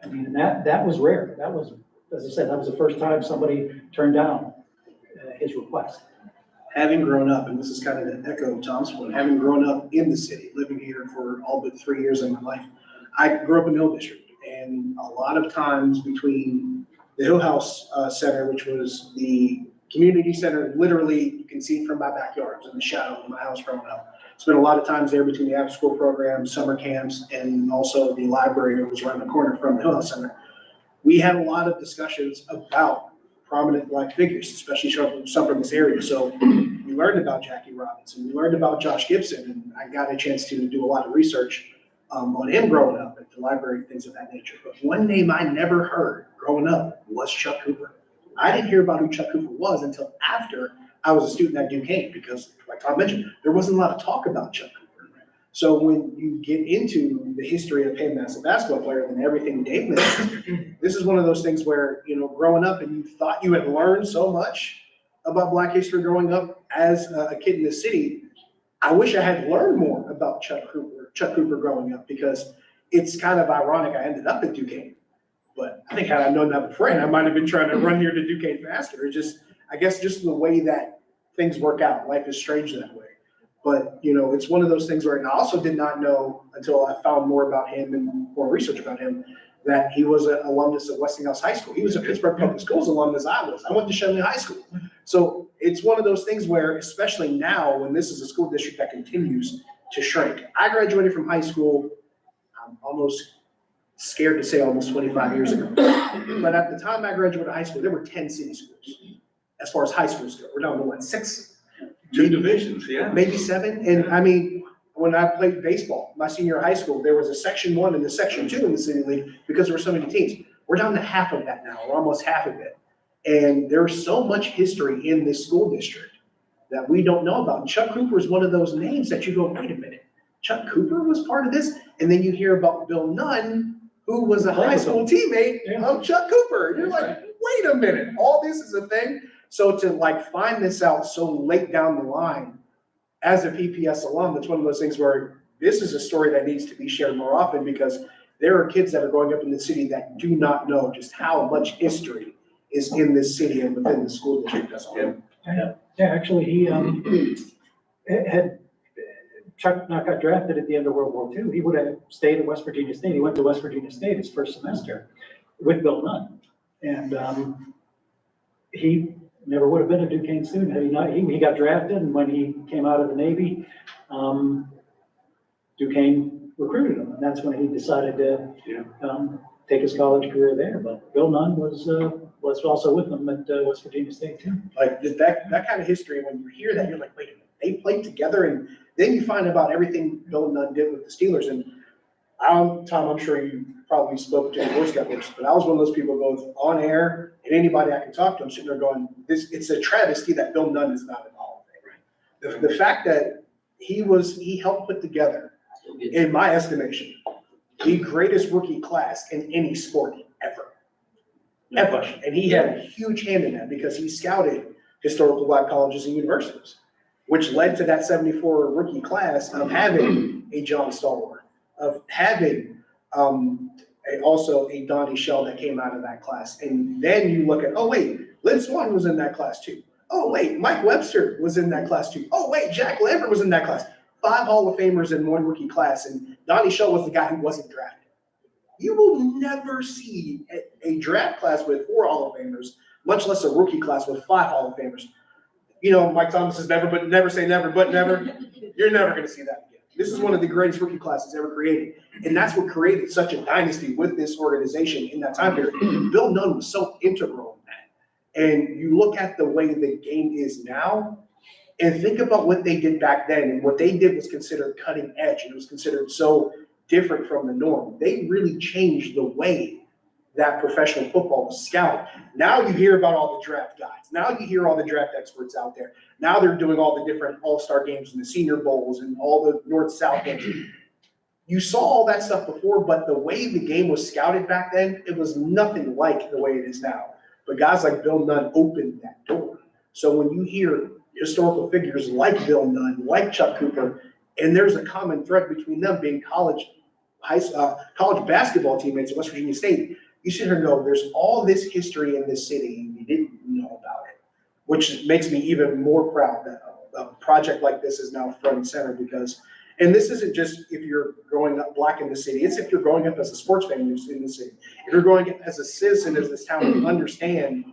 I mean, that, that was rare. That was, as I said, that was the first time somebody turned down uh, his request. having grown up, and this is kind of an echo of Tom's point, having grown up in the city, living here for all but three years of my life, I grew up in the Hill District, and a lot of times between the Hill House uh, Center, which was the community center, literally, you can see from my backyard, in the shadow of my house growing up. Spent a lot of times there between the after-school programs, summer camps, and also the library that was around the corner from the Hill House Center. We had a lot of discussions about prominent black figures, especially some from this area. So we learned about Jackie Robinson, we learned about Josh Gibson, and I got a chance to do a lot of research um, on him growing up at the library, things of that nature. But one name I never heard growing up was Chuck Cooper. I didn't hear about who Chuck Cooper was until after I was a student at Duquesne, because like Tom mentioned, there wasn't a lot of talk about Chuck Cooper. So when you get into the history of him as a basketball player and everything Dave mentioned, this is one of those things where, you know, growing up and you thought you had learned so much about black history growing up as a kid in the city. I wish I had learned more about Chuck Cooper, Chuck Cooper growing up, because it's kind of ironic I ended up at Duquesne. But I think had I known that before, I might have been trying to run here to Duquesne faster. It's just, I guess just the way that things work out. Life is strange that way. But, you know, it's one of those things where, I also did not know until I found more about him and more research about him, that he was an alumnus of Westinghouse High School. He was a Pittsburgh Public Schools alumnus I was. I went to Schenley High School. So it's one of those things where, especially now, when this is a school district that continues to shrink. I graduated from high school, I'm almost scared to say almost twenty-five years ago. But at the time I graduated high school, there were ten city schools, as far as high schools go. We're down to what, six? Two divisions, yeah. maybe seven. And I mean, when I played baseball, my senior high school, there was a section one and a section two in the city league because there were so many teams. We're down to half of that now, or almost half of it. And there's so much history in this school district that we don't know about. And Chuck Cooper is one of those names that you go, wait a minute, Chuck Cooper was part of this? And then you hear about Bill Nunn, who was a high school teammate of Chuck Cooper. And You're like, wait a minute, all this is a thing? So to like find this out so late down the line, as a PPS alum, that's one of those things where this is a story that needs to be shared more often because there are kids that are growing up in the city that do not know just how much history is in this city and within the school district as whole. Yeah, actually, he, um, had, Chuck not got drafted at the end of World War II, he would have stayed at West Virginia State. He went to West Virginia State his first semester with Bill Nunn. And, um, he never would have been a Duquesne student had he not, he, he got drafted and when he came out of the Navy, um, Duquesne recruited him and that's when he decided to, Yeah. um, take his college career there. But Bill Nunn was, uh, was also with them at, uh, West Virginia State too. Like that, that kind of history, when you hear that, you're like, wait a minute, they played together and then you find about everything Bill Nunn did with the Steelers and um, Tom, I'm sure you probably spoke to Boy Scout groups, but I was one of those people both on air and anybody I can talk to, I'm sitting there going, this, it's a travesty that Bill Nunn is not in the of Fame. The, the fact that he was, he helped put together, in my estimation, the greatest rookie class in any sport ever. No Ever. question. And he had a huge hand in that because he scouted historical black colleges and universities, which led to that seventy-four rookie class of having a John Stallworth, of having, um, also a Donnie Shell that came out of that class. And then you look at, oh, wait, Lynn Swann was in that class too. Oh, wait, Mike Webster was in that class too. Oh, wait, Jack Lambert was in that class. Five Hall of Famers in one rookie class, and Donnie Shell was the guy who wasn't drafted. You will never see a, a draft class with four Hall of Famers, much less a rookie class with five Hall of Famers. You know, Mike Thomas says never, but never say never, but never. You're never gonna see that again. This is one of the greatest rookie classes ever created. And that's what created such a dynasty with this organization in that time period. Bill Nunn was so integral in that. And you look at the way the game is now, and think about what they did back then, and what they did was considered cutting edge, and it was considered so different from the norm. They really changed the way that professional football was scouted. Now you hear about all the draft guys. Now you hear all the draft experts out there. Now they're doing all the different all-star games and the senior bowls and all the north-south games. You saw all that stuff before, but the way the game was scouted back then, it was nothing like the way it is now. But guys like Bill Nunn opened that door. So when you hear historical figures like Bill Nunn, like Chuck Cooper, and there's a common thread between them being college, high, uh, college basketball teammates at West Virginia State, you here and go, there's all this history in this city, and you didn't know about it. which makes me even more proud that a, a project like this is now front and center because, and this isn't just if you're growing up black in the city, it's if you're growing up as a sports fan in the in the city. If you're growing up as a citizen of this town, you understand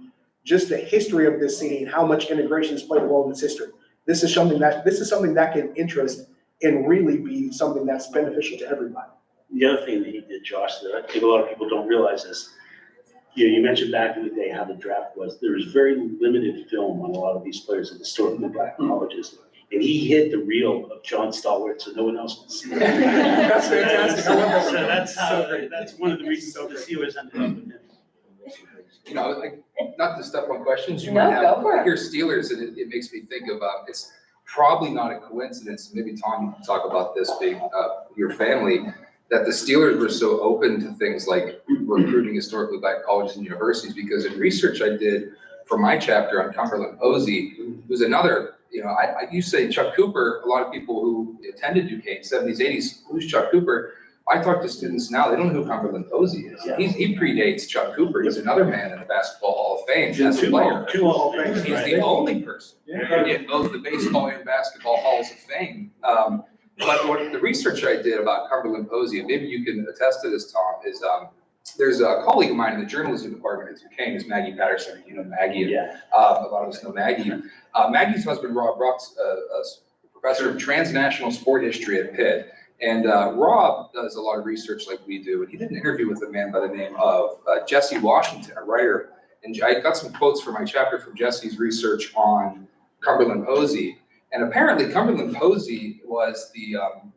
just the history of this city and how much integration has played a role in its history. This is something that, this is something that can interest and really be something that's beneficial to everybody. The other thing that he did, Josh, that I think a lot of people don't realize is, you know, you mentioned back in the day how the draft was, there was very limited film on a lot of these players at the historically black colleges. And he hid the reel of John Stallworth, so no one else could see it. That's fantastic. I love. So that's how, that's one of the reasons the Steelers ended up with him. You know, like, not to step on questions you No, might have. go for it. I hear Steelers and it, it makes me think of, uh, it's probably not a coincidence, maybe Tom, you can talk about this being, uh, your family, that the Steelers were so open to things like recruiting historically black colleges and universities, because in research I did for my chapter on Cumberland Posey, who's another, you know, I, I, you say Chuck Cooper, a lot of people who attended Duquesne, seventies, eighties, who's Chuck Cooper? I talk to students now, they don't know who Cumberland Posey is. Yeah. He's, he predates Chuck Cooper. He's another man in the Basketball Hall of Fame as a player. two Hall of He's Famers, the only person Yeah. in both the baseball and basketball halls of fame. Um, but what the research I did about Cumberland Posey, and maybe you can attest to this, Tom, is, um, there's a colleague of mine in the journalism department at Duquesne, is Maggie Patterson. You know Maggie, Yeah, uh, a lot of us know Maggie. Uh, Maggie's husband, Rob Ruck's, uh, a professor of transnational sport history at Pitt. And, uh, Rob does a lot of research like we do, and he did an interview with a man by the name of, uh, Jesse Washington, a writer. And I got some quotes for my chapter from Jesse's research on Cumberland Posey. And apparently Cumberland Posey was the, um,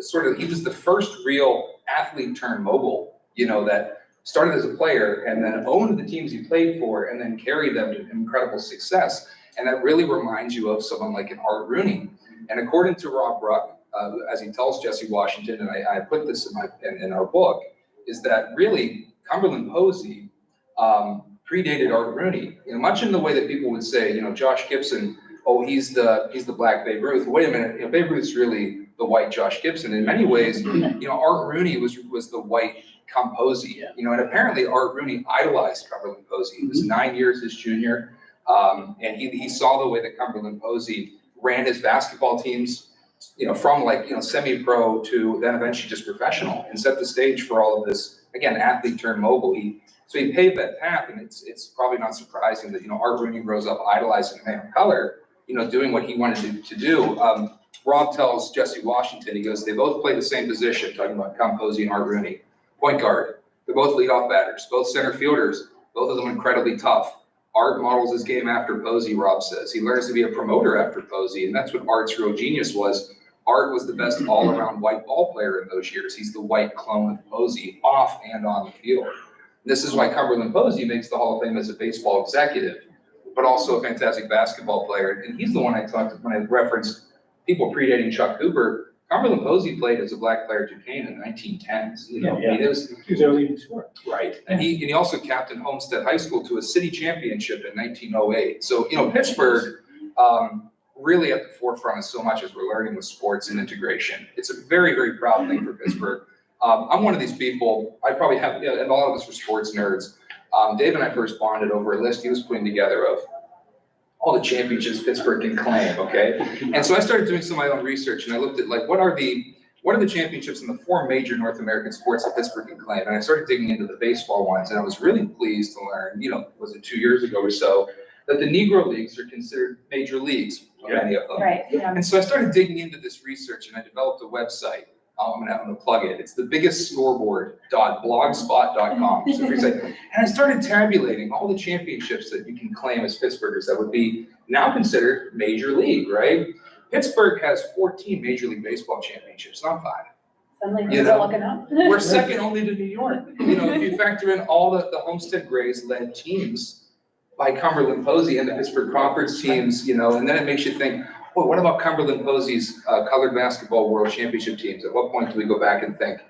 sort of, he was the first real athlete turned mogul, you know, that started as a player and then owned the teams he played for and then carried them to incredible success. And that really reminds you of someone like an Art Rooney. And according to Rob Ruck, uh, as he tells Jesse Washington, and I, I put this in my, in, in our book, is that really Cumberland Posey, um, predated Art Rooney, you know, much in the way that people would say, you know, Josh Gibson, oh, he's the, he's the black Babe Ruth. Wait a minute, you know, Babe Ruth's really the white Josh Gibson. In many ways, you know, Art Rooney was, was the white Cum Posey, Yeah. you know, and apparently Art Rooney idolized Cumberland Posey. He was nine years his junior. Um, and he, he saw the way that Cumberland Posey ran his basketball teams, you know, from like, you know, semi-pro to then eventually just professional and set the stage for all of this, again, athlete turned mogul. He, so he paved that path and it's, it's probably not surprising that, you know, Art Rooney grows up idolizing a man of color, you know, doing what he wanted to, to do. Um, Rob tells Jesse Washington, he goes, they both play the same position, talking about Cum Posey and Art Rooney, point guard. They're both leadoff batters, both center fielders, both of them incredibly tough. Art models his game after Posey, Rob says. He learns to be a promoter after Posey, and that's what Art's real genius was. Art was the best all-around white ball player in those years. He's the white clone of Posey, off and on the field. This is why Cumberland Posey makes the Hall of Fame as a baseball executive, but also a fantastic basketball player. And he's the one I talked, to when I referenced people predating Chuck Cooper. Cumberland Posey played as a black player at Duquesne in the nineteen tens, you know, I mean, was, He was leading scorer. Right, and he, and he also captained Homestead High School to a city championship in nineteen oh eight. So, you know, Pittsburgh, um, really at the forefront of so much as we're learning with sports and integration. It's a very, very proud thing for Pittsburgh. Um, I'm one of these people, I probably have, you know, and all of us are sports nerds. Um, Dave and I first bonded over a list he was putting together of all the championships Pittsburgh can claim, okay? And so I started doing some of my own research and I looked at like, what are the, what are the championships in the four major North American sports that Pittsburgh can claim? And I started digging into the baseball ones, and I was really pleased to learn, you know, was it two years ago or so, that the Negro Leagues are considered major leagues, yeah. many of them. Right, yeah. And so I started digging into this research, and I developed a website. I'm gonna, I'm gonna plug it. It's the biggest scoreboard.blogspot.com. So. And I started tabulating all the championships that you can claim as Pittsburghers that would be now considered major league, right? Pittsburgh has 14 Major League Baseball championships, not five. Suddenly You know, looking up. We're second only to New York. You know, if you factor in all the, the Homestead Grays led teams by Cumberland Posey and the Pittsburgh Crawfords teams, you know, and then it makes you think, well, what about Cumberland Posey's uh, colored basketball world championship teams? At what point do we go back and think,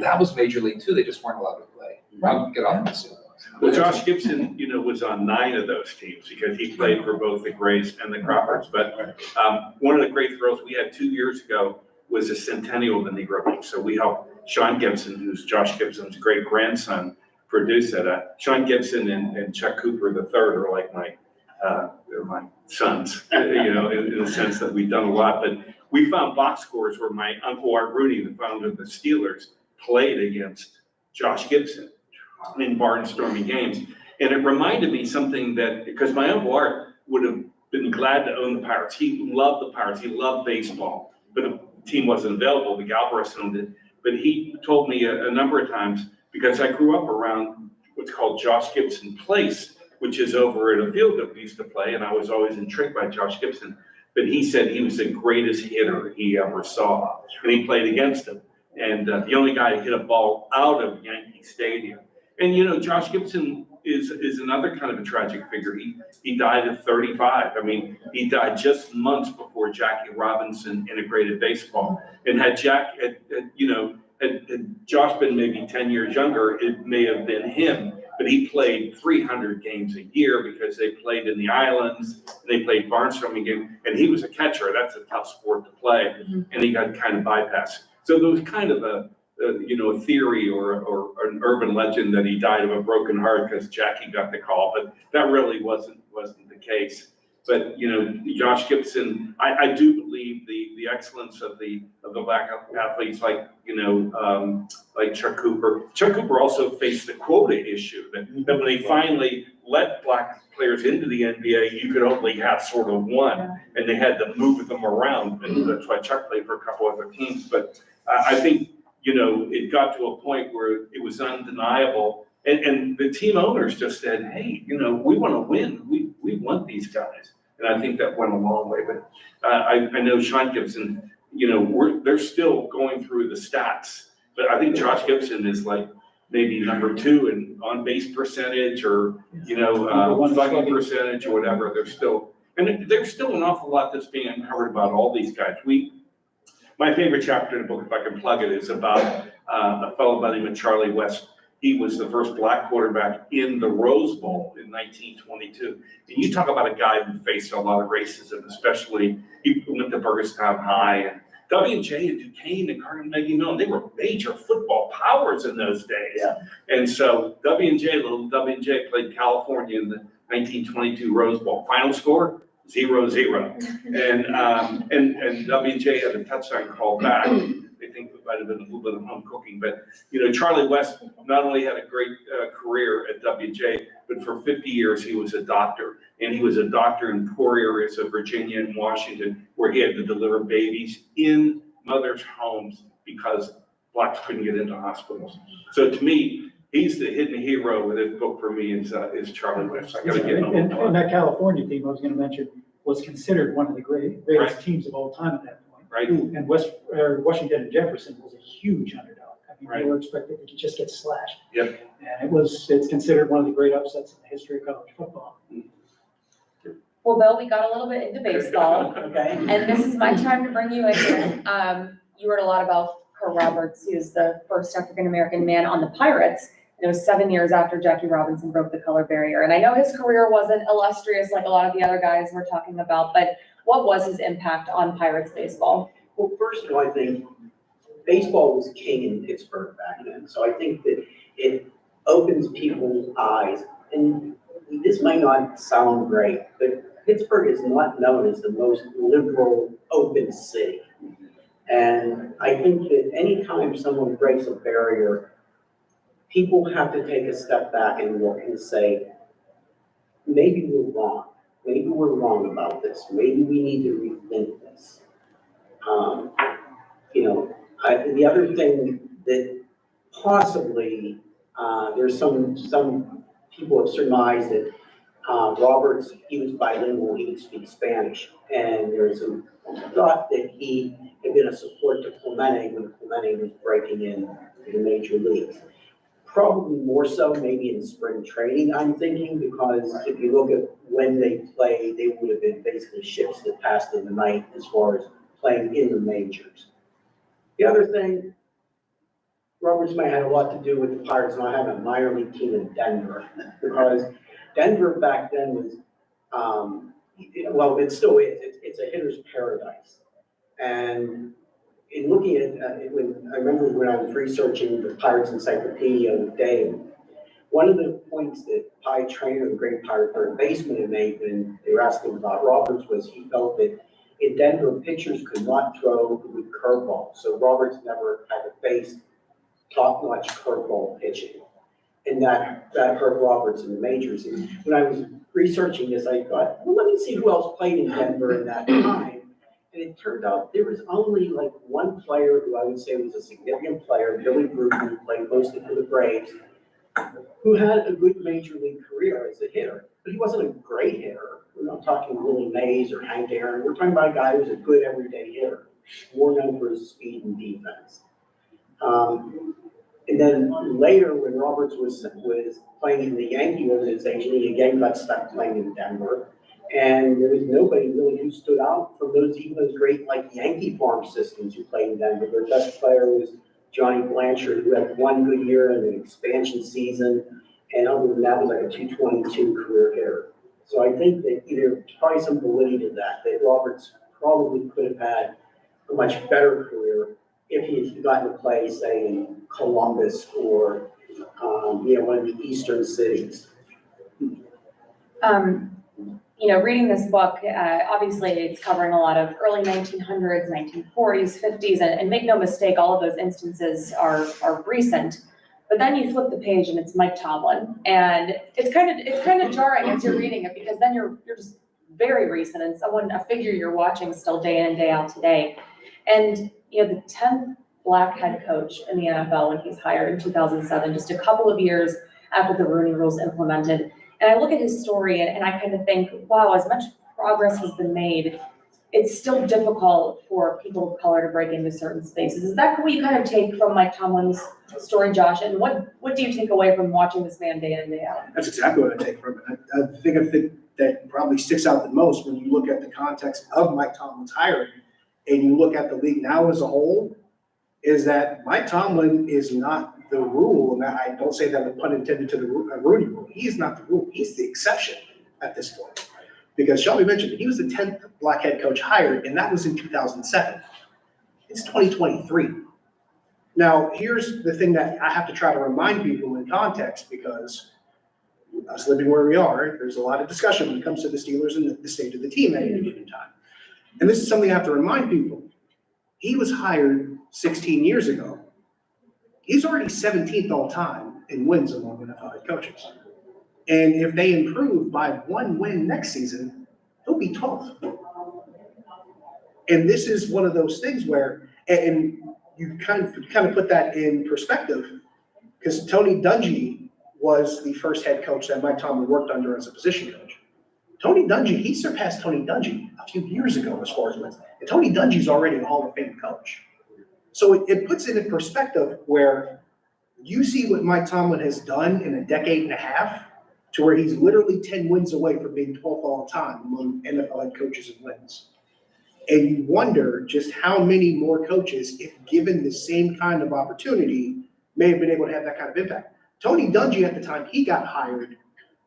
that was major league too, they just weren't allowed to play? I'll get off this. Well, Josh Gibson, you know, was on nine of those teams because he played for both the Grays and the Crawfords. But um, one of the great throws we had two years ago was a centennial of the Negro League. So we helped Sean Gibson, who's Josh Gibson's great grandson, produce it. Uh, Sean Gibson and, and Chuck Cooper the third are like my uh, they're my sons, you know, in, in the sense that we've done a lot, but we found box scores where my uncle Art Rooney, the founder of the Steelers, played against Josh Gibson in barnstorming games. And it reminded me something that, because my uncle Art would have been glad to own the Pirates. He loved the Pirates. He loved baseball. But the team wasn't available. The Galbreaths owned it. But he told me a, a number of times, because I grew up around what's called Josh Gibson Place, which is over at a field that we used to play, and I was always intrigued by Josh Gibson. But he said he was the greatest hitter he ever saw, and he played against him. And uh, the only guy to hit a ball out of Yankee Stadium. And you know, Josh Gibson is, is another kind of a tragic figure. He, he died at thirty-five. I mean, he died just months before Jackie Robinson integrated baseball. And had Jack, had, had, you know, had, had Josh been maybe ten years younger, it may have been him. But he played three hundred games a year because they played in the islands, and they played barnstorming games, and he was a catcher. That's a tough sport to play. And he got kind of bypassed. So there was kind of a, uh, you know, a theory or, or an urban legend that he died of a broken heart because Jackie got the call, but that really wasn't, wasn't the case. But, you know, Josh Gibson, I, I do believe the, the excellence of the, of the black athletes like, you know, um, like Chuck Cooper. Chuck Cooper also faced the quota issue, that, that when they finally let black players into the NBA, you could only have sort of one, and they had to move them around, and that's why Chuck played for a couple other teams, but I, I think you know, it got to a point where it was undeniable. And, and the team owners just said, hey, you know, we want to win. We, we want these guys. And I think that went a long way. But uh, I, I know Sean Gibson, you know, we're, they're still going through the stats. But I think Josh Gibson is like maybe number two in on base percentage or, you know, uh, one slugging slugging. percentage or whatever. They're still, and there's still an awful lot that's being uncovered about all these guys. We, my favorite chapter in the book, if I can plug it, is about uh, a fellow by the name of Charlie West. He was the first black quarterback in the Rose Bowl in 1922. And you talk about a guy who faced a lot of racism, especially he went to Burgettstown High and W&J and Duquesne and Carnegie Mellon, they were major football powers in those days. Yeah. And so W&J, little W&J played California in the 1922 Rose Bowl. Final score, zero, zero. And, um, and, and WJ had a touchdown call back. I think it might have been a little bit of home cooking, but, you know, Charlie West not only had a great, uh, career at WJ, but for fifty years, he was a doctor. And he was a doctor in poor areas of Virginia and Washington, where he had to deliver babies in mothers' homes because blacks couldn't get into hospitals. So to me, he's the hidden hero with his book for me is, uh, is Charlie West. I gotta get him. And, and that California team I was gonna mention was considered one of the great, greatest teams of all time at that point. Right? And West, or Washington and Jefferson was a huge underdog. I mean, Right. they were expected to just get slashed. Yep. And it was, it's considered one of the great upsets in the history of college football. Well, Bill, we got a little bit into baseball. Okay. And this is my time to bring you in here. Um, you heard a lot about Curt Roberts, he was the first African-American man on the Pirates. And it was seven years after Jackie Robinson broke the color barrier. And I know his career wasn't illustrious like a lot of the other guys we're talking about, but what was his impact on Pirates baseball? Well, first of all, I think baseball was king in Pittsburgh back then, so I think that it opens people's eyes. And this might not sound great, but Pittsburgh is not known as the most liberal, open city. And I think that anytime someone breaks a barrier, people have to take a step back and look and say, maybe we're wrong. Maybe we're wrong about this. Maybe we need to rethink this. Um, you know, I, the other thing that possibly, uh, there's some, some people have surmised that, uh, Roberts, he was bilingual, he would speak Spanish. And there's a thought that he had been a support to Clemente when Clemente was breaking in the major leagues. Probably more so maybe in spring training, I'm thinking, because if you look at when they played, they would have been basically ships that passed in the night as far as playing in the majors. The other thing, Roberts may have had a lot to do with the Pirates not having a minor league team in Denver, because Denver back then was, um, well, it still is, it's, it's a hitter's paradise. And in looking at, uh, when, I remember when I was researching the Pirates Encyclopedia with Dave, One of the points that Pie Traynor, the great pirate third baseman, had made when they were asking about Roberts was he felt that in Denver, pitchers could not throw with curveball. So Roberts never had to face top-notch curveball pitching. And that, that hurt Roberts in the majors. And when I was researching this, I thought, well, let me see who else played in Denver in that time. And it turned out there was only like one player who I would say was a significant player, Billy Bruton, who played mostly for the Braves, who had a good major league career as a hitter, but he wasn't a great hitter. We're not talking Willie Mays or Hank Aaron. We're talking about a guy who's a good everyday hitter, more known for his speed and defense. Um, and then later, when Roberts was, was playing in the Yankee organization, he again got stuck playing in Denver. And there was nobody really who stood out from those, even those great like Yankee farm systems who played in Denver. Their best player was Johnny Blanchard, who had one good year in an expansion season. And other than that, was like a two twenty-two career hitter. So I think that either, probably some validity to that, that Roberts probably could have had a much better career if he had gotten to play, say, in Columbus or, um, you know, one of the eastern cities. Um, you know, reading this book, uh, obviously it's covering a lot of early nineteen hundreds, nineteen forties, fifties, and, and make no mistake, all of those instances are, are recent. But then you flip the page and it's Mike Tomlin, and it's kind of, it's kind of jarring as you're reading it, because then you're, you're just very recent, and someone, a figure you're watching still day in and day out today. And, you know, the tenth black head coach in the NFL when he's hired in two thousand seven, just a couple of years after the Rooney Rules implemented. And I look at his story and, I kind of think, wow, as much progress has been made, it's still difficult for people of color to break into certain spaces. Is that what you kind of take from Mike Tomlin's story, Josh? And what, what do you take away from watching this man day in, and day out? That's exactly what I take from it. I, I think think that probably sticks out the most when you look at the context of Mike Tomlin's hiring and you look at the league now as a whole, is that Mike Tomlin is not the rule, and I don't say that with pun intended to the uh, Rooney rule. He's not the rule. He's the exception at this point. Because Shelby mentioned, he was the tenth black head coach hired, and that was in two thousand seven. It's twenty twenty-three. Now, here's the thing that I have to try to remind people in context, because us living where we are, there's a lot of discussion when it comes to the Steelers and the- state of the team at any given time. And this is something I have to remind people. He was hired sixteen years ago. He's already seventeenth all time in wins among NFL head coaches. And if they improve by one win next season, he'll be twelfth. And this is one of those things where, and- and you kind of, kind of put that in perspective, because Tony Dungy was the first head coach that Mike Tomlin worked under as a position coach. Tony Dungy, he surpassed Tony Dungy a few years ago as far as wins. And Tony Dungy's already a Hall of Fame coach. So it, it puts it in perspective where you see what Mike Tomlin has done in a decade and a half to where he's literally ten wins away from being twelfth all time among NFL head coaches and wins. And you wonder just how many more coaches, if given the same kind of opportunity, may have been able to have that kind of impact. Tony Dungy at the time he got hired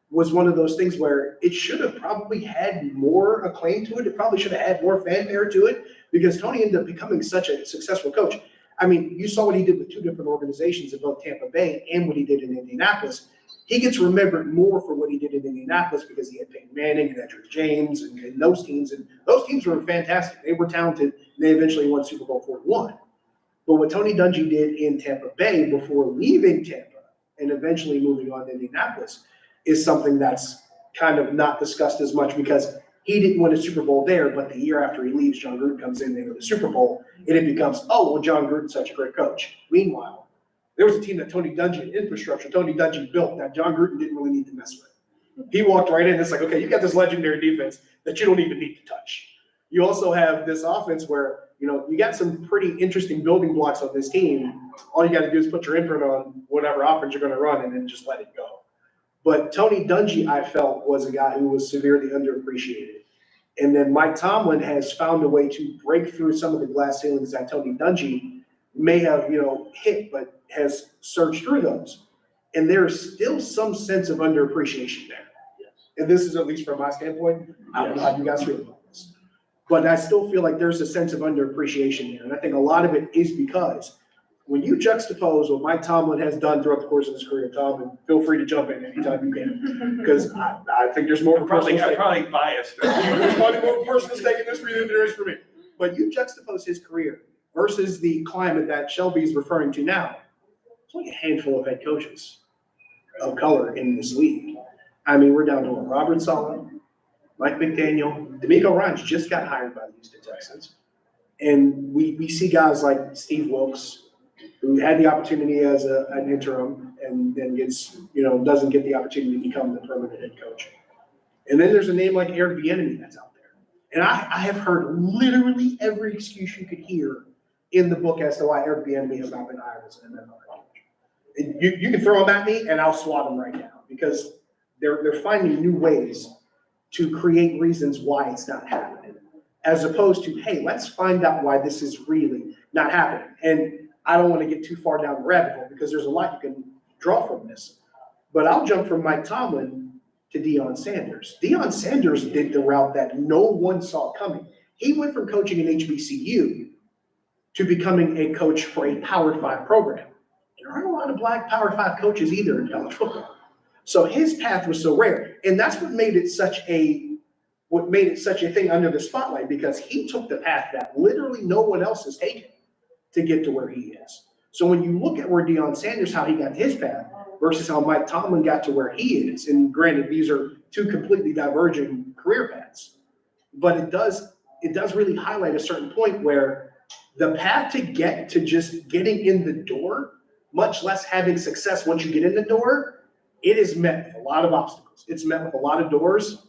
was one of those things where it should have probably had more acclaim to it. It probably should have had more fanfare to it because Tony ended up becoming such a successful coach. I mean, you saw what he did with two different organizations in both Tampa Bay and what he did in Indianapolis. He gets remembered more for what he did in Indianapolis because he had Peyton Manning and Edgerrin James and, and those teams. And those teams were fantastic. They were talented. And they eventually won Super Bowl 41. But what Tony Dungy did in Tampa Bay before leaving Tampa and eventually moving on to Indianapolis is something that's kind of not discussed as much because he didn't win a Super Bowl there, but the year after he leaves, Jon Gruden comes in, they win the Super Bowl, and it becomes, oh, well, Jon Gruden's such a great coach. Meanwhile, there was a team that Tony Dungy, infrastructure, Tony Dungy built that Jon Gruden didn't really need to mess with. He walked right in, it's like, okay, you got this legendary defense that you don't even need to touch. You also have this offense where, you know, you got some pretty interesting building blocks on this team. All you gotta do is put your imprint on whatever offense you're gonna run and then just let it go. But Tony Dungy, I felt, was a guy who was severely underappreciated. And then Mike Tomlin has found a way to break through some of the glass ceilings that Tony Dungy may have, you know, hit, but has surged through those. And there's still some sense of underappreciation there. And this is at least from my standpoint. I don't know how you guys feel about this. But I still feel like there's a sense of underappreciation there. And I think a lot of it is because when you juxtapose what Mike Tomlin has done throughout the course of his career, Tom, and feel free to jump in anytime you can, because I, I think there's more. I'm probably, I'm probably biased. There's probably more personal stake in this for you than there is for me. But you juxtapose his career versus the climate that Shelby's referring to now. There's only a handful of head coaches of color in this league. I mean, we're down to Robert Saleh, Mike McDaniel, DeMeco Ryans just got hired by the Houston Texans. And we, we see guys like Steve Wilks, who had the opportunity as a, an interim and then gets, you know, doesn't get the opportunity to become the permanent head coach. And then there's a name like Eric Bieniemy that's out there. And I, I have heard literally every excuse you could hear in the book as to why Eric Bieniemy has not been hired as an NFL coach. And you, you can throw them at me and I'll swat them right now because they're, they're finding new ways to create reasons why it's not happening. As opposed to, hey, let's find out why this is really not happening. And I don't want to get too far down the rabbit hole because there's a lot you can draw from this. But I'll jump from Mike Tomlin to Deion Sanders. Deion Sanders did the route that no one saw coming. He went from coaching an HBCU to becoming a coach for a Power Five program. There aren't a lot of black Power Five coaches either in college football. So his path was so rare, and that's what made it such a what made it such a thing under the spotlight because he took the path that literally no one else has taken to get to where he is. So when you look at where Deion Sanders, how he got his path versus how Mike Tomlin got to where he is, and granted, these are two completely diverging career paths, but it does it does really highlight a certain point where the path to get to just getting in the door, much less having success once you get in the door, it is met with a lot of obstacles. It's met with a lot of doors.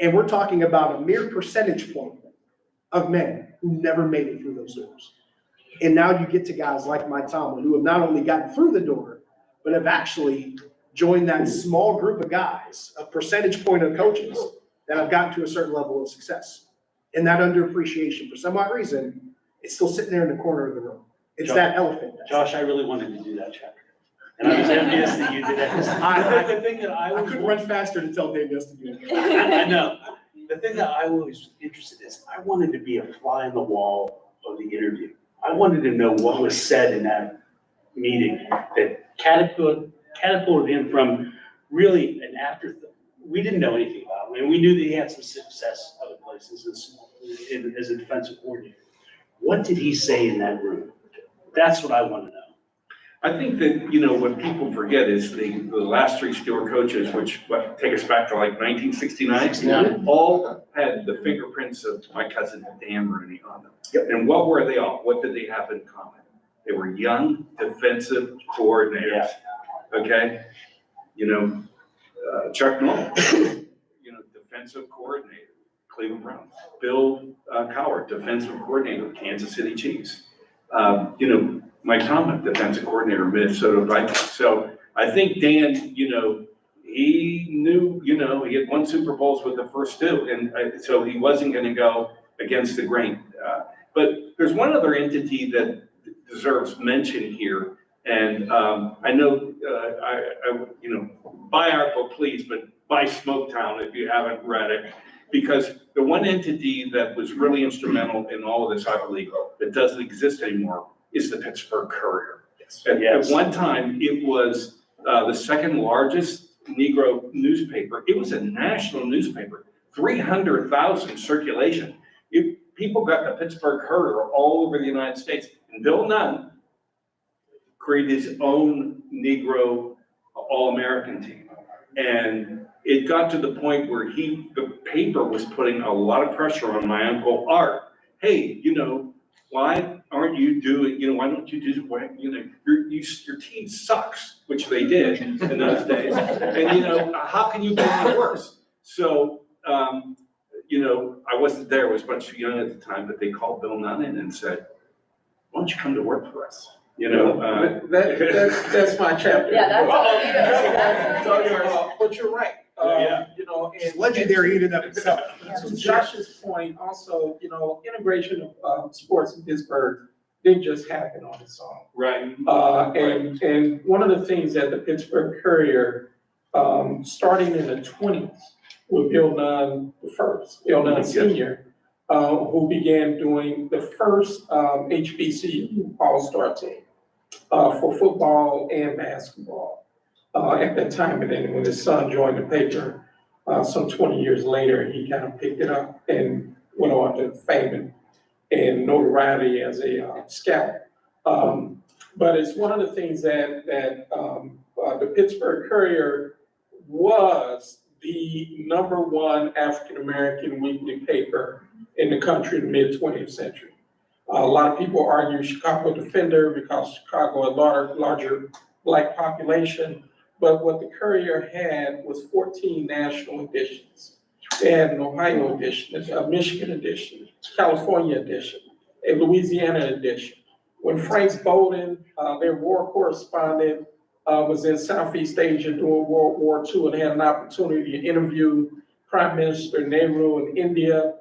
And we're talking about a mere percentage point of men who never made it through those doors. And now you get to guys like Mike Tomlin, who have not only gotten through the door, but have actually joined that small group of guys, a percentage point of coaches that have gotten to a certain level of success. And that underappreciation, for some odd reason, it's still sitting there in the corner of the room. It's that elephant. Josh, I really wanted to do that chapter. And I was envious that you did that. 'cause I- The the thing that I I couldn't run faster to tell Dave yes to do it. I know. The thing that I was interested in is I wanted to be a fly on the wall of the interview. I wanted to know what was said in that meeting that catapulted, him from really an afterthought. We didn't know anything about him, and we knew that he had some success other places as, as a defensive coordinator. What did he say in that room? That's what I want to know. I think that, you know, what people forget is the, the last three Steeler coaches, which, what, take us back to like nineteen sixty-nine? 69. All had the fingerprints of my cousin Dan Rooney on them. Yep. And what were they all? What did they have in common? They were young defensive coordinators, okay? You know, uh, Chuck Noll, you know, defensive coordinator, Cleveland Browns. Bill uh, Cowher, defensive coordinator, Kansas City Chiefs. Um, You know, Mike Tomlin, defensive coordinator, Minnesota Vikings. So I think Dan, you know, he knew, you know, he had won Super Bowls with the first two, and uh, so he wasn't gonna go against the grain. Uh, But there's one other entity that deserves mention here, and um, I know, uh, I, I, you know, buy our book, please, but buy Smoketown if you haven't read it. Because the one entity that was really instrumental in all of this, I believe, that doesn't exist anymore is the Pittsburgh Courier. At, at Yes. one time, it was, uh, the second largest Negro newspaper. It was a national newspaper, three hundred thousand circulation. It, people got the Pittsburgh Courier all over the United States. And Bill Nunn created his own Negro All-American team. And it got to the point where he, the paper was putting a lot of pressure on my uncle Art. Hey, you know, why aren't you doing, you know, why don't you do, why, you know, your, you, your team sucks, which they did in those days. And, you know, how can you make it worse? So, um, you know, I wasn't there, I was much too young at the time, but they called Bill Nunn in and said, why don't you come to work for us? You know, uh, That, that's, that's my chapter. Yeah, that's all you do. That's all yours. But you're right. Um, Yeah. You know, and. It's legendary in and of itself. To Josh's point, also, you know, integration of, uh, sports in Pittsburgh didn't just happen on its own. right, Uh, and, and one of the things that the Pittsburgh Courier, um, starting in the twenties, with Bill Nunn the first, Bill Nunn Yes. Senior, uh, who began doing the first, um, HBCU All-Star team. uh, for football and basketball. Uh, at that time, and then when his son joined the paper, uh, some twenty years later, he kind of picked it up and went on to fame and, and notoriety as a uh, scout. Um, but it's one of the things that, that, um, uh, the Pittsburgh Courier was the number one African-American weekly paper in the country in the mid-twentieth century. a lot of people argue Chicago Defender because Chicago had larger, larger black population. But what the Courier had was fourteen national editions. They had an Ohio edition, a Michigan edition, California edition, a Louisiana edition. When Frank Bolden, uh, their war correspondent, uh, was in Southeast Asia during World War II and had an opportunity to interview Prime Minister Nehru in India.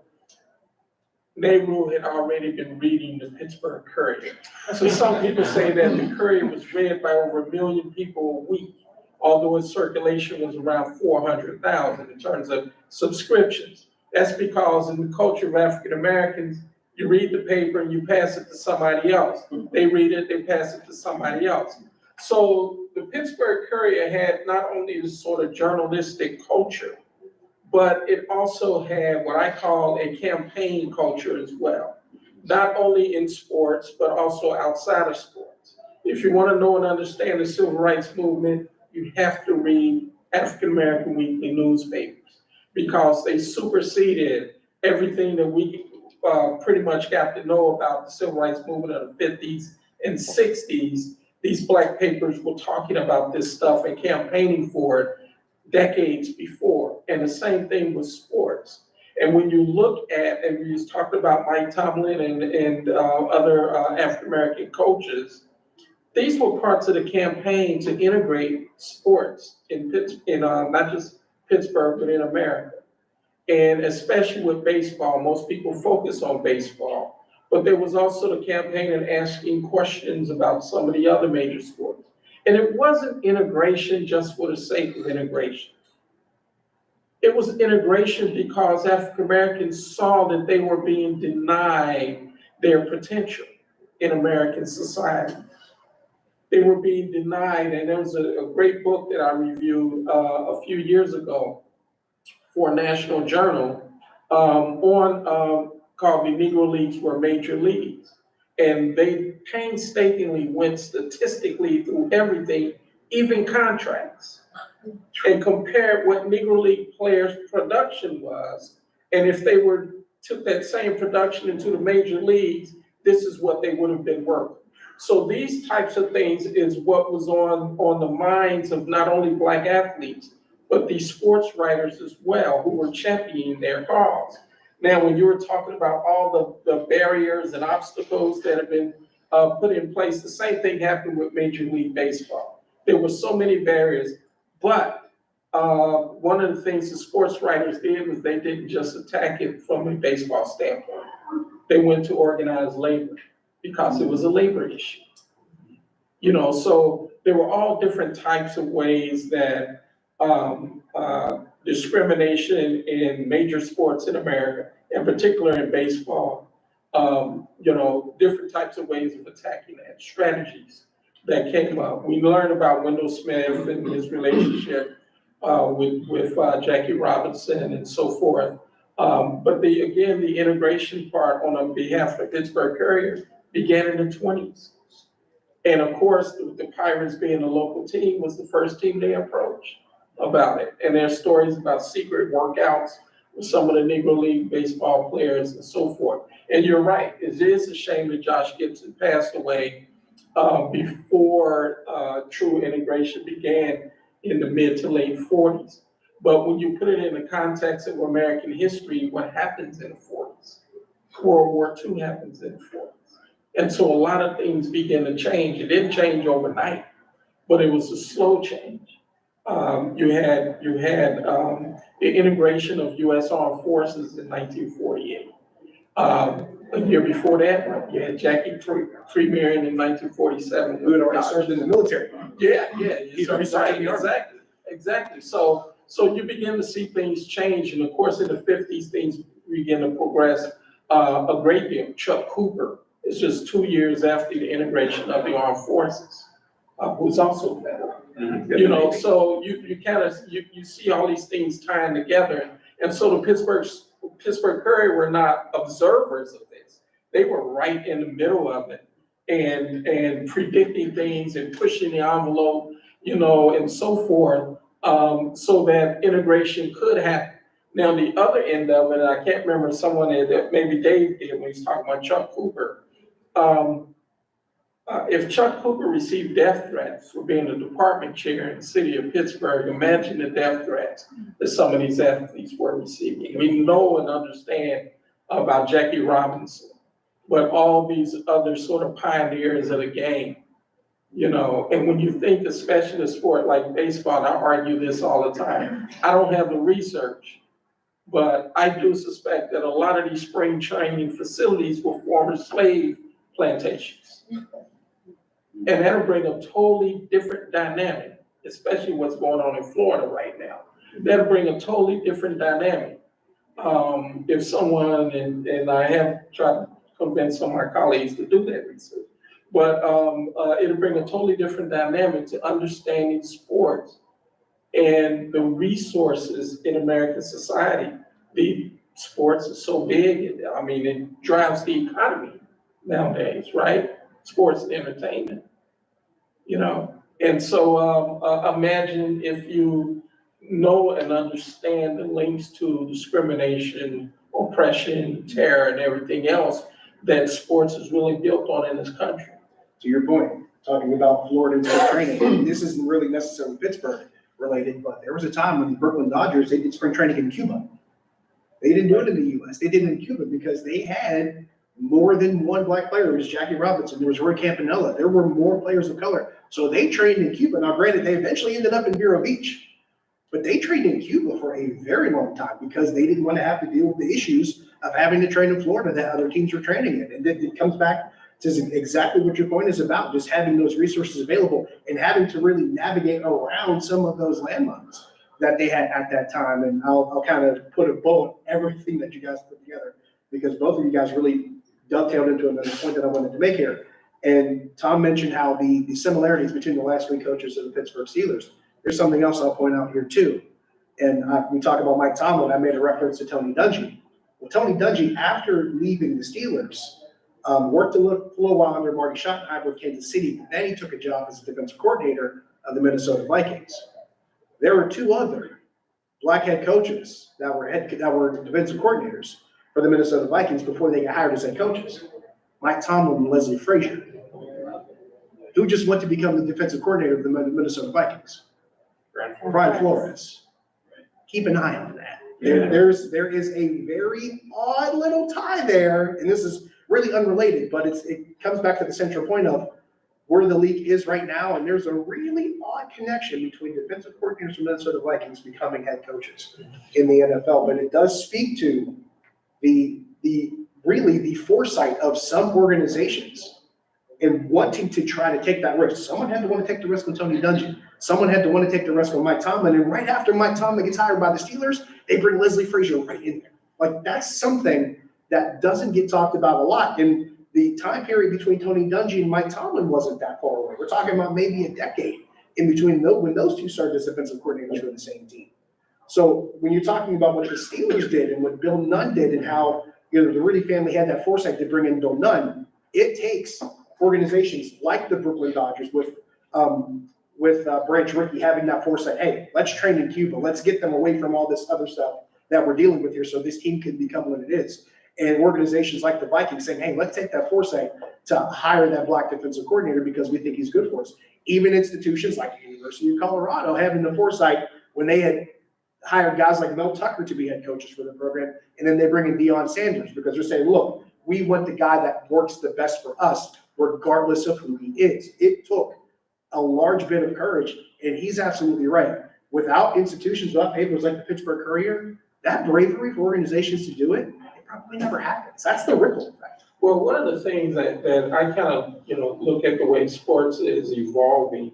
Nehru had already been reading the Pittsburgh Courier. So some people say that the Courier was read by over a million people a week, although its circulation was around four hundred thousand in terms of subscriptions. That's because in the culture of African Americans, you read the paper and you pass it to somebody else. They read it, they pass it to somebody else. So the Pittsburgh Courier had not only this sort of journalistic culture, but it also had what I call a campaign culture as well. Not only in sports, but also outside of sports. If you want to know and understand the civil rights movement, you have to read African American weekly newspapers because they superseded everything that we uh, pretty much got to know about the civil rights movement of the fifties and sixties. These black papers were talking about this stuff and campaigning for it decades before. And the same thing with sports. And when you look at, and we just talked about Mike Tomlin and, and uh, other uh, African-American coaches, these were parts of the campaign to integrate sports in in, uh, not just Pittsburgh, but in America. And especially with baseball, most people focus on baseball. But there was also the campaign and asking questions about some of the other major sports. And it wasn't integration just for the sake of integration. It was integration because African Americans saw that they were being denied their potential in American society. They were being denied, and there was a, a great book that I reviewed uh, a few years ago for national journal um, on um, called the Negro Leagues Were Major Leagues. And they painstakingly went statistically through everything, even contracts, and compared what Negro League players' production was. And if they were, took that same production into the major leagues, this is what they would have been worth. So these types of things is what was on, on the minds of not only black athletes, but these sports writers as well, who were championing their cause. Now, when you were talking about all the, the barriers and obstacles that have been uh, put in place, the same thing happened with Major League Baseball. There were so many barriers, but uh, one of the things the sports writers did was they didn't just attack it from a baseball standpoint. They went to organized labor because it was a labor issue. You know, so there were all different types of ways that um, uh, discrimination in major sports in America, in particular in baseball. Um, you know, different types of ways of attacking that, strategies that came up. We learned about Wendell Smith and his relationship uh, with, with uh, Jackie Robinson and so forth. Um, but the, again, the integration part on behalf of the Pittsburgh Courier began in the twenties. And of course, the Pirates being a local team was the first team they approached about it. And there's stories about secret workouts with some of the Negro League baseball players and so forth. And you're right, it is a shame that Josh Gibson passed away uh, before uh, true integration began in the mid to late forties. But when you put it in the context of American history, what happens in the forties? World War II happens in the forties. And so a lot of things begin to change. It didn't change overnight, but it was a slow change. Um, you had, you had, um, the integration of US Armed Forces in nineteen forty-eight. Um, a year before that, you had Jackie Fre- Freeman in nineteen forty-seven. Who had already served in the military. Yeah, yeah. He's already served- in. Exactly, exactly. So, so you begin to see things change, and of course, in the fifties, things begin to progress, uh, a great deal. Chuck Cooper It's just two years after the integration of the armed forces, uh, who's also veteran. You know, so you, you kind of, you, you see all these things tying together. And so the Pittsburgh, Pittsburgh Courier were not observers of this. They were right in the middle of it and, and predicting things and pushing the envelope, you know, and so forth, um, so that integration could happen. Now, the other end of it, I can't remember someone that, that maybe Dave did when he was talking about Chuck Cooper. Um, uh, if Chuck Cooper received death threats for being the department chair in the city of Pittsburgh, imagine the death threats that some of these athletes were receiving. We know and understand about Jackie Robinson, but all these other sort of pioneers of the game. You know, and when you think especially a sport like baseball, I argue this all the time. I don't have the research, but I do suspect that a lot of these spring training facilities were former slave plantations. And that'll bring a totally different dynamic, especially what's going on in Florida right now. That'll bring a totally different dynamic. Um, if someone, and, and I have tried to convince some of my colleagues to do that research. But, um, uh, it'll bring a totally different dynamic to understanding sports and the resources in American society. The sports are so big, I mean, it drives the economy nowadays, right? Sports and entertainment, you know? And so, um, uh, imagine if you know and understand the links to discrimination, oppression, terror, and everything else that sports is really built on in this country. To your point, talking about Florida spring training, this isn't really necessarily Pittsburgh related, but there was a time when the Brooklyn Dodgers, they did spring training in Cuba. They didn't do it in the US, they did it in Cuba because they had more than one black player. There was Jackie Robinson, there was Roy Campanella, there were more players of color. So they trained in Cuba. Now granted, they eventually ended up in Vero Beach. But they trained in Cuba for a very long time because they didn't want to have to deal with the issues of having to train in Florida that other teams were training in. And it, it comes back to exactly what your point is about, just having those resources available and having to really navigate around some of those landmines that they had at that time. And I'll, I'll kind of put a bow on everything that you guys put together because both of you guys really dovetailed into another point that I wanted to make here. And Tom mentioned how the, the similarities between the last three coaches of the Pittsburgh Steelers. There's something else I'll point out here too. And we talk about Mike Tomlin, I made a reference to Tony Dungy. Well, Tony Dungy, after leaving the Steelers, um, worked a little, a little while under Marty Schottenheimer with Kansas City, but then he took a job as a defensive coordinator of the Minnesota Vikings. There were two other black head coaches that were head, that were defensive coordinators for the Minnesota Vikings before they got hired as head coaches. Mike Tomlin and Leslie Frazier, who just went to become the defensive coordinator of the Minnesota Vikings. Brian Flores. Keep an eye on that. There, there's, there is a very odd little tie there, and this is really unrelated, but it's, it comes back to the central point of where the league is right now, and there's a really odd connection between defensive coordinators from Minnesota Vikings becoming head coaches in the NFL, but it does speak to the, the, really the foresight of some organizations and wanting to try to take that risk. Someone had to want to take the risk on Tony Dungy. Someone had to want to take the risk on Mike Tomlin. And right after Mike Tomlin gets hired by the Steelers, they bring Leslie Frazier right in there. Like that's something that doesn't get talked about a lot. And the time period between Tony Dungy and Mike Tomlin wasn't that far away. We're talking about maybe a decade in between when those two started as defensive coordinators for the same team. So when you're talking about what the Steelers did and what Bill Nunn did and how you know the Rooney family had that foresight to bring in Bill Nunn, it takes organizations like the Brooklyn Dodgers with um, with uh, Branch Rickey having that foresight. Hey, let's train in Cuba. Let's get them away from all this other stuff that we're dealing with here, so this team can become what it is. And organizations like the Vikings saying, hey, let's take that foresight to hire that black defensive coordinator because we think he's good for us. Even institutions like the University of Colorado having the foresight when they had hired guys like Mel Tucker to be head coaches for the program, and then they bring in Deion Sanders because they're saying, look, we want the guy that works the best for us, regardless of who he is. It took a large bit of courage, and he's absolutely right. Without institutions, without papers like the Pittsburgh Courier, that bravery for organizations to do it, it probably never happens. That's the ripple effect. Well, one of the things that, that I kind of, you know, look at the way sports is evolving,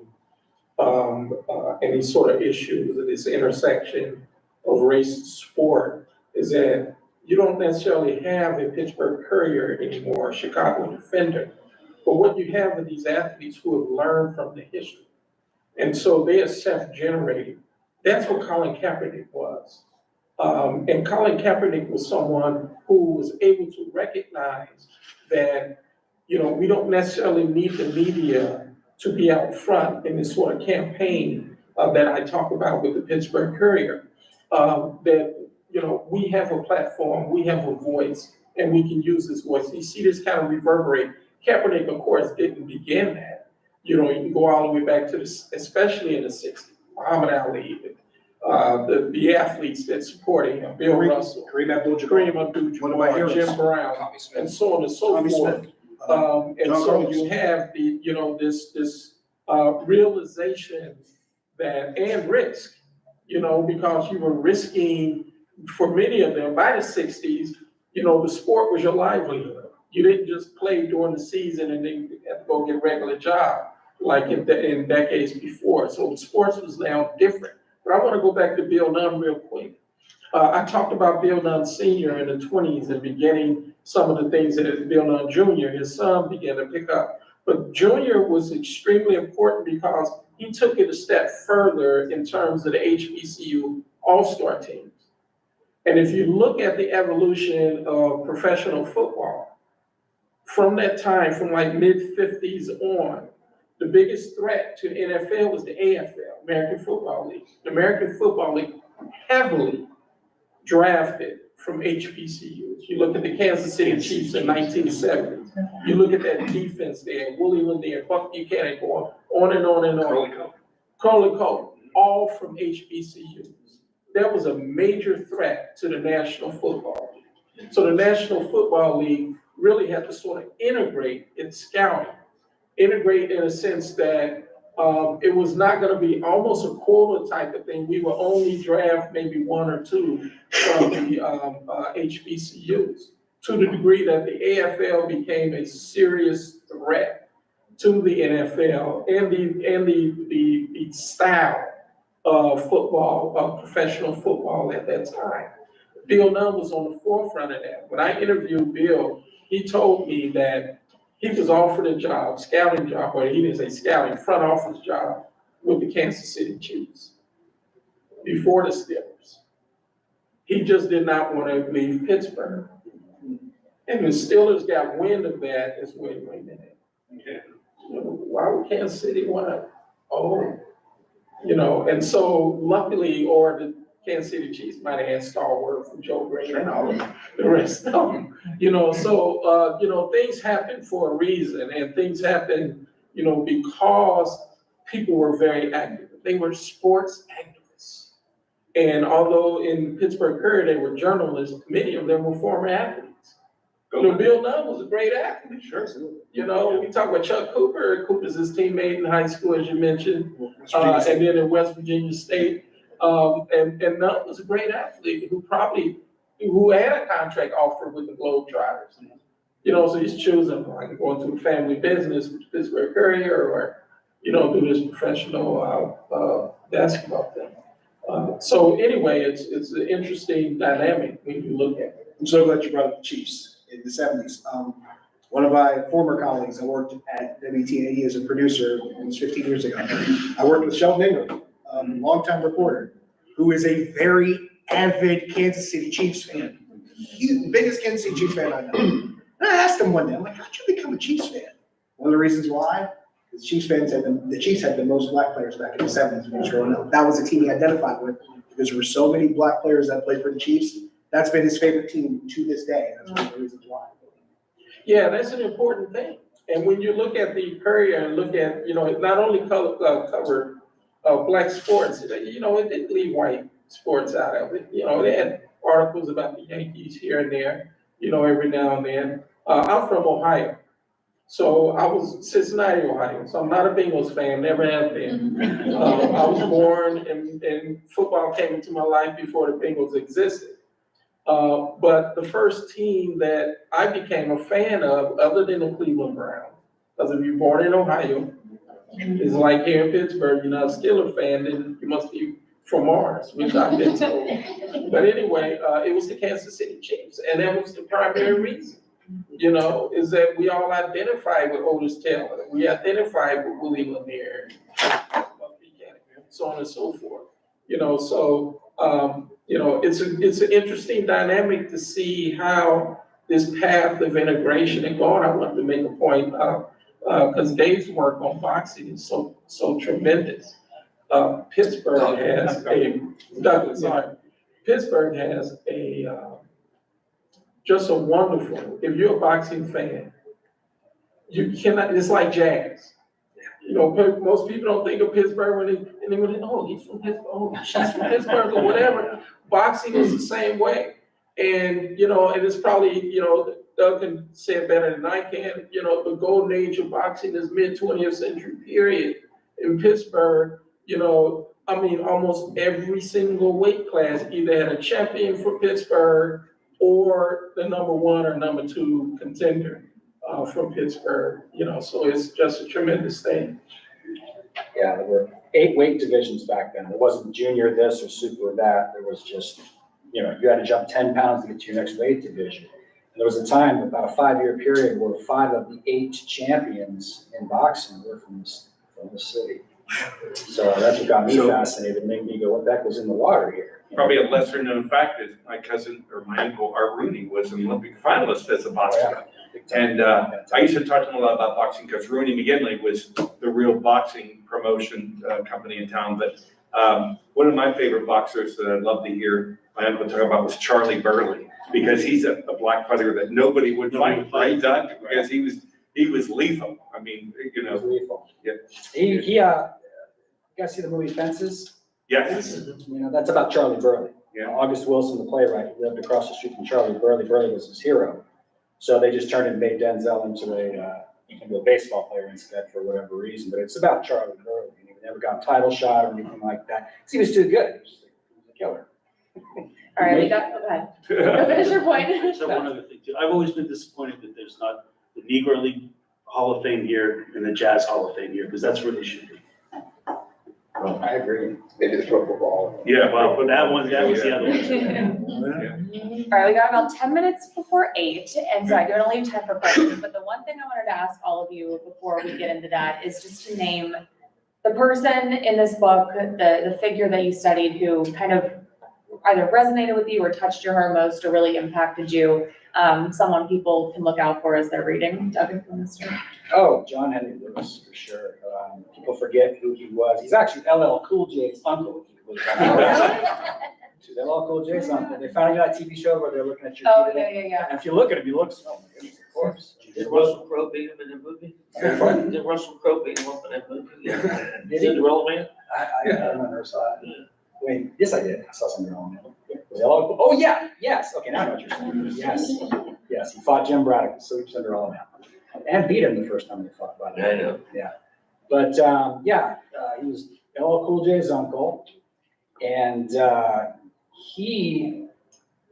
um, uh, these sort of issues, at this intersection of race and sport, is that you don't necessarily have a Pittsburgh Courier anymore, Chicago Defender. But what you have are these athletes who have learned from the history. And so they are self-generating. That's what Colin Kaepernick was. Um, and Colin Kaepernick was someone who was able to recognize that, you know, we don't necessarily need the media to be out front in this sort of campaign uh, that I talk about with the Pittsburgh Courier. Um, that, you know, we have a platform, we have a voice, and we can use this voice. You see this kind of reverberate. Kaepernick, of course, didn't begin that. You know, you can go all the way back to the, especially in the sixties, Muhammad Ali, uh, the, the athletes that supported him, Bill Kareem- Russell, Kareem Abdul-Jabbar, Kareem Abdul-Jabbar, One of my heroes. Jim Brown, and so on and so Tommy forth. Smith. Uh, Um, and so you have the, you know, this, this, uh, realization that, and risk, you know, because you were risking, for many of them, by the sixties, you know, the sport was your livelihood. You didn't just play during the season and then had to go get a regular job, like in, the- in decades before. So sports was now different. But I wanna go back to Bill Nunn real quick. Uh, I talked about Bill Nunn Senior in the twenties and beginning some of the things that Bill Nunn Junior, his son, began to pick up. But Junior was extremely important because he took it a step further in terms of the HBCU All-Star teams. And if you look at the evolution of professional football, from that time, from like mid-fifties on, the biggest threat to NFL was the AFL, American Football League. The American Football League heavily drafted from HBCUs. You look at the Kansas City Chiefs in nineteen seventy. You look at that defense there, Willie Lanier, Buck Buchanan, go on, and on and on. Curley Culp, all from HBCUs. That was a major threat to the National Football League. So the National Football League really had to sort of integrate its scouting. Integrate in a sense that, um, it was not gonna be almost a quota type of thing. We would only draft maybe one or two from the, um, uh, HBCUs. To the degree that the AFL became a serious threat to the NFL and the, and the, the, the style of football, of professional football at that time. Bill Nunn was on the forefront of that. When I interviewed Bill, he told me that he was offered a job, scouting job, or he didn't say scouting, front office job with the Kansas City Chiefs before the Steelers. He just did not want to leave Pittsburgh. And the Steelers got wind of that as, wait, wait a minute. Why would Kansas City want to, oh, you know, and so luckily, or the Kansas City Chiefs might have had stalwart from Joe Greene and all of the rest of them. You know, so, uh, you know, things happen for a reason and things happen, you know, because people were very active. They were sports activists. And although in Pittsburgh Courier, they were journalists, many of them were former athletes. You know, Bill Nunn was a great athlete. Sure. You know, we talk about Chuck Cooper, Cooper's his teammate in high school, as you mentioned, uh, and then in West Virginia State. Um, and, and Nunn was a great athlete who probably, who had a contract offer with the Globetrotters. You know, so he's choosing, like, to a family business, with Pittsburgh Courier, or, you know, do this professional, uh, uh, basketball thing. Uh, so anyway, it's, it's an interesting dynamic when you look at it. I'm so glad you brought up the Chiefs in the seventies. Um, one of my former colleagues, I worked at WTAE as a producer almost fifteen years ago. I worked with Sheldon Ingram, um, longtime reporter, who is a very avid Kansas City Chiefs fan. The biggest Kansas City Chiefs fan I know. And I asked him one day, I'm like, how'd you become a Chiefs fan? One of the reasons why, is Chiefs fans had, the Chiefs had the most black players back in the seventies when he was growing up. That was the team he identified with, because there were so many black players that played for the Chiefs. That's been his favorite team to this day. That's one of the reasons why. Yeah, that's an important thing. And when you look at the Courier and look at, you know, not only color, uh, uh, black sports, you know, it didn't leave white sports out of it. You know, they had articles about the Yankees here and there, you know, every now and then. Uh, I'm from Ohio. So I was Cincinnati, Ohio, so I'm not a Bengals fan, never have been. Uh, I was born and, and football came into my life before the Bengals existed. Uh, but the first team that I became a fan of, other than the Cleveland Browns, because if you're born in Ohio, it's like here in Pittsburgh, you're not a Steeler fan, then you must be from Mars, which I've been told. But anyway, uh, it was the Kansas City Chiefs, and that was the primary reason. You know, is that we all identified with Otis Taylor, we identified with Willie Lanier, so on and so forth. You know, so, um, you know, it's a, it's an interesting dynamic to see how this path of integration and going, I wanted to make a point, uh, uh, cause Dave's work on boxing is so, so tremendous. Uh, Pittsburgh has a, Douglas, sorry, Pittsburgh has a, uh, just a wonderful, if you're a boxing fan, you cannot, it's like jazz. You know, most people don't think of Pittsburgh when they, and they go, oh, he's from Pittsburgh, oh, she's from Pittsburgh, or whatever. Boxing is the same way. And, you know, and it's probably, you know, Doug can say it better than I can, you know, the golden age of boxing is mid twentieth century period in Pittsburgh, you know, I mean, almost every single weight class either had a champion for Pittsburgh or the number one or number two contender uh, from Pittsburgh, you know, so it's just a tremendous thing. Yeah, there were eight weight divisions back then. There wasn't junior this or super that. There was just, you know, you had to jump ten pounds to get to your next weight division. And there was a time, about a five-year period, where five of the eight champions in boxing were from this, from the city. So that's what got me So- fascinated, made me go, what the heck was in the water here? Probably a lesser known fact is my cousin or my uncle Art Rooney was an Olympic finalist as a boxer. Big time. And, uh, I used to talk to him a lot about boxing because Rooney McGinley was the real boxing promotion, uh, company in town. But, um, one of my favorite boxers that I'd love to hear my uncle talk about was Charlie Burley. Because he's a, a black fighter that nobody would fight, right, Doug? Because he was, he was lethal. I mean, you It was know, lethal. Yeah. He, he, uh, you guys see the movie Fences? yes, You know, that's about Charlie Burley. Yeah. August Wilson, the playwright, he lived across the street from Charlie Burley. Burley was his hero. So they just turned and made Denzel into a, uh, into a baseball player instead for whatever reason. But it's about Charlie Burley. and He never got a title shot or anything like that. 'Cause He was too good. He was just a- he was a killer. All right, we got, go ahead. Go Finish your point. So one other thing too, I've always been disappointed that there's not the Negro League Hall of Fame here and the Jazz Hall of Fame here, because that's where they should be. I agree. Maybe the pro football. Yeah, well, but that one, that was the other one. All right, we got about ten minutes before eight, and so I don't leave time for questions, but the one thing I wanted to ask all of you before we get into that is just to name the person in this book, the, the figure that you studied who kind of either resonated with you or touched your heart most or really impacted you, um, someone people can look out for as they're reading. Doug, if you want to start. Oh, John Henry Lewis, for sure. Um, people forget who he was. He's actually LL Cool J's uncle. if you believe that. LL Cool J's uncle. They finally got a TV show where they're looking at your. Oh, DNA. yeah, yeah, yeah. And if you look at him, he looks, oh my goodness, of course. Did Russell Crowe beat him in the movie? Did Russell Crowe beat him up in that movie? Did he? Cinderella Man? I, I, I never saw it. Wait, yes, I did. I saw something wrong. Was Oh, yeah, yes. Okay, now I know what you're saying. Yes, yes. He fought Jim Braddock, so Cinderella Man. And beat him the first time they fought, by the. I know. Yeah. But, um, yeah, uh, he was LL Cool J's uncle. And, uh, he,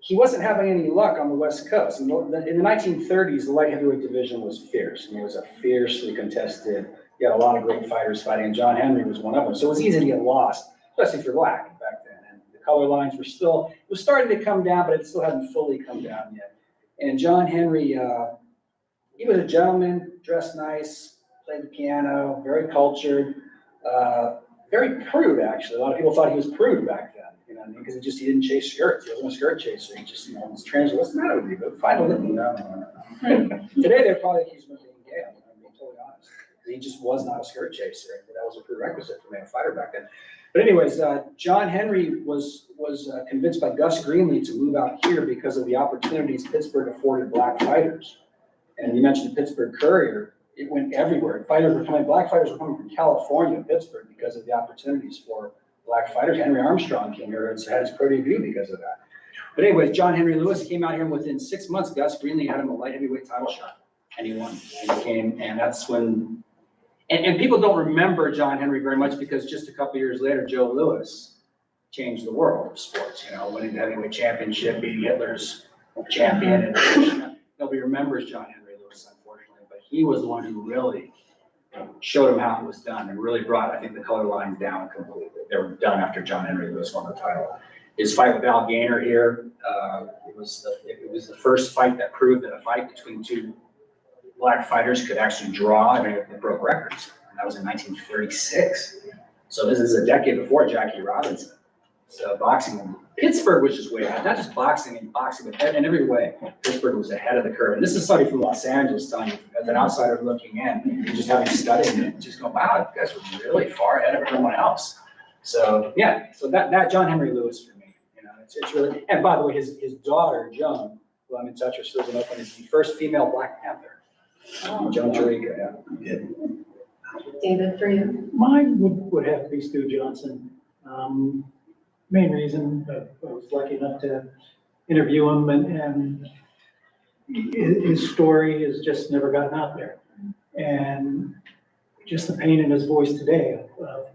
he wasn't having any luck on the West Coast. In the, in the nineteen thirties, the light heavyweight division was fierce. I mean, it was a fiercely contested, you had a lot of great fighters fighting, and John Henry was one of them. So it was easy to get lost, especially if you're black back then. And the color lines were still, it was starting to come down, but it still hadn't fully come down yet. And John Henry, uh, he was a gentleman, dressed nice, played the piano, very cultured, uh, very prude, actually. A lot of people thought he was prude back then, you know, because he just, he didn't chase skirts. He wasn't a skirt chaser. He just, you know, was trans, what's the matter with you? But finally, no. Today, they're probably accused him of being gay, I'm being totally honest. He just was not a skirt chaser. That was a prerequisite for being a fighter back then. But anyways, uh, John Henry was, was uh, convinced by Gus Greenlee to move out here because of the opportunities Pittsburgh afforded black fighters. And you mentioned the Pittsburgh Courier, it went everywhere. Fighters were coming, black fighters were coming from California to Pittsburgh because of the opportunities for black fighters. Henry Armstrong came here and had his pro debut because of that. But anyways, John Henry Lewis came out here and within six months, Gus Greenlee had him a light heavyweight title shot. And he won. And he came, and that's when, and, and people don't remember John Henry very much because just a couple years later, Joe Louis changed the world of sports, you know, winning the heavyweight championship, beating Hitler's champion. and Nobody remembers John Henry Lewis, unfortunately, but he was the one who really showed him how it was done and really brought, I think, the color lines down completely. They were done after John Henry Lewis won the title. His fight with Al Gainer here, uh, it was, the- it was the first fight that proved that a fight between two black fighters could actually draw and it broke records. And that was in nineteen thirty-six. So this is a decade before Jackie Robinson. So boxing, Pittsburgh was just way ahead, not just boxing and boxing, but in every way. Pittsburgh was ahead of the curve. And this is somebody from Los Angeles telling you, as an outsider looking in, and just having studied it, just go, wow, you guys were really far ahead of everyone else. So, yeah, so that, that John Henry Lewis for me, you know, it's, it's really, and by the way, his, his daughter, Joan, who I'm in touch with, she in Oakland, is the first female Black Panther. Joan Jericho, yeah. David, for you? Mine would, would have to be Stu Johnson. Um, main reason, uh, I was lucky enough to interview him and, and his, his story has just never gotten out there. And just the pain in his voice today of, of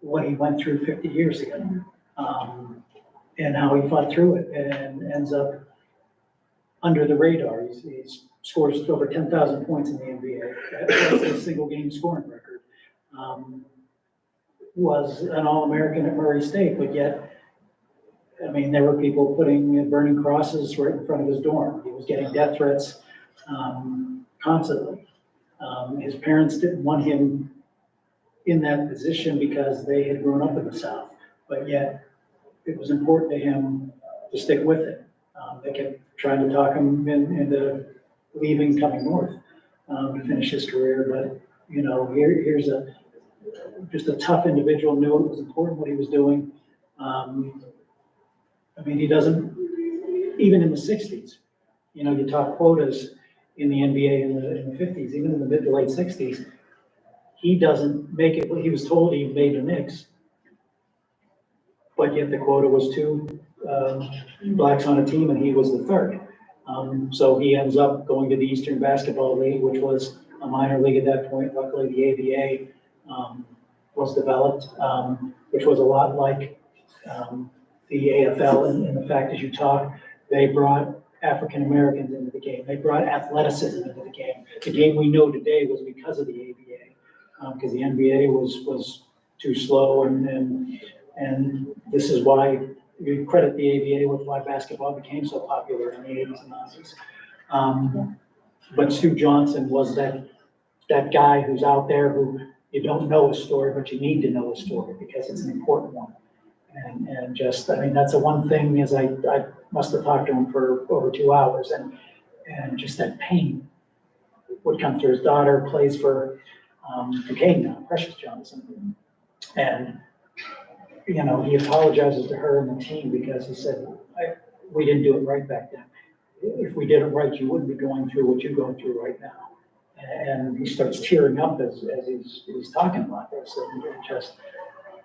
what he went through fifty years ago. Um, and how he fought through it and ends up under the radar. He's, he's scores over ten thousand points in the NBA. That's a single game scoring record. Um, Was an All-American at Murray State, but yet, I mean, there were people putting, burning crosses right in front of his dorm. He was getting death threats, um, constantly. Um, his parents didn't want him in that position because they had grown up in the South, but yet it was important to him to stick with it. Um, they kept trying to talk him in, into leaving, coming north, um, to finish his career, but, you know, here, here's a, just a tough individual, knew it was important what he was doing. Um, I mean, he doesn't, even in the sixties, you know, you talk quotas in the NBA in the, in the fifties, even in the mid to late sixties, he doesn't make it, he was told he made the Knicks. But yet the quota was two, um, blacks on a team and he was the third. Um, so he ends up going to the Eastern Basketball League, which was a minor league at that point. Luckily, the ABA, um, was developed, um, which was a lot like, um, the AFL And, in the fact as you talk, they brought African Americans into the game. They brought athleticism into the game. The game we know today was because of the ABA, um, because the NBA was, was too slow and, and, and this is why we credit the ABA with why basketball became so popular in the eighties and nineties. Um, but Stu Johnson was that, that guy who's out there who you don't know his story, but you need to know his story because it's an important one. And, and just, I mean, that's the one thing is I, I must have talked to him for over two hours and, and just that pain would come through. His daughter plays for, um, Duquesne now, Precious Johnson. And, you know, he apologizes to her and the team because he said, I, we didn't do it right back then. If we did it right, you wouldn't be going through what you're going through right now. And he starts tearing up as, as he's, he's talking about this, and it just,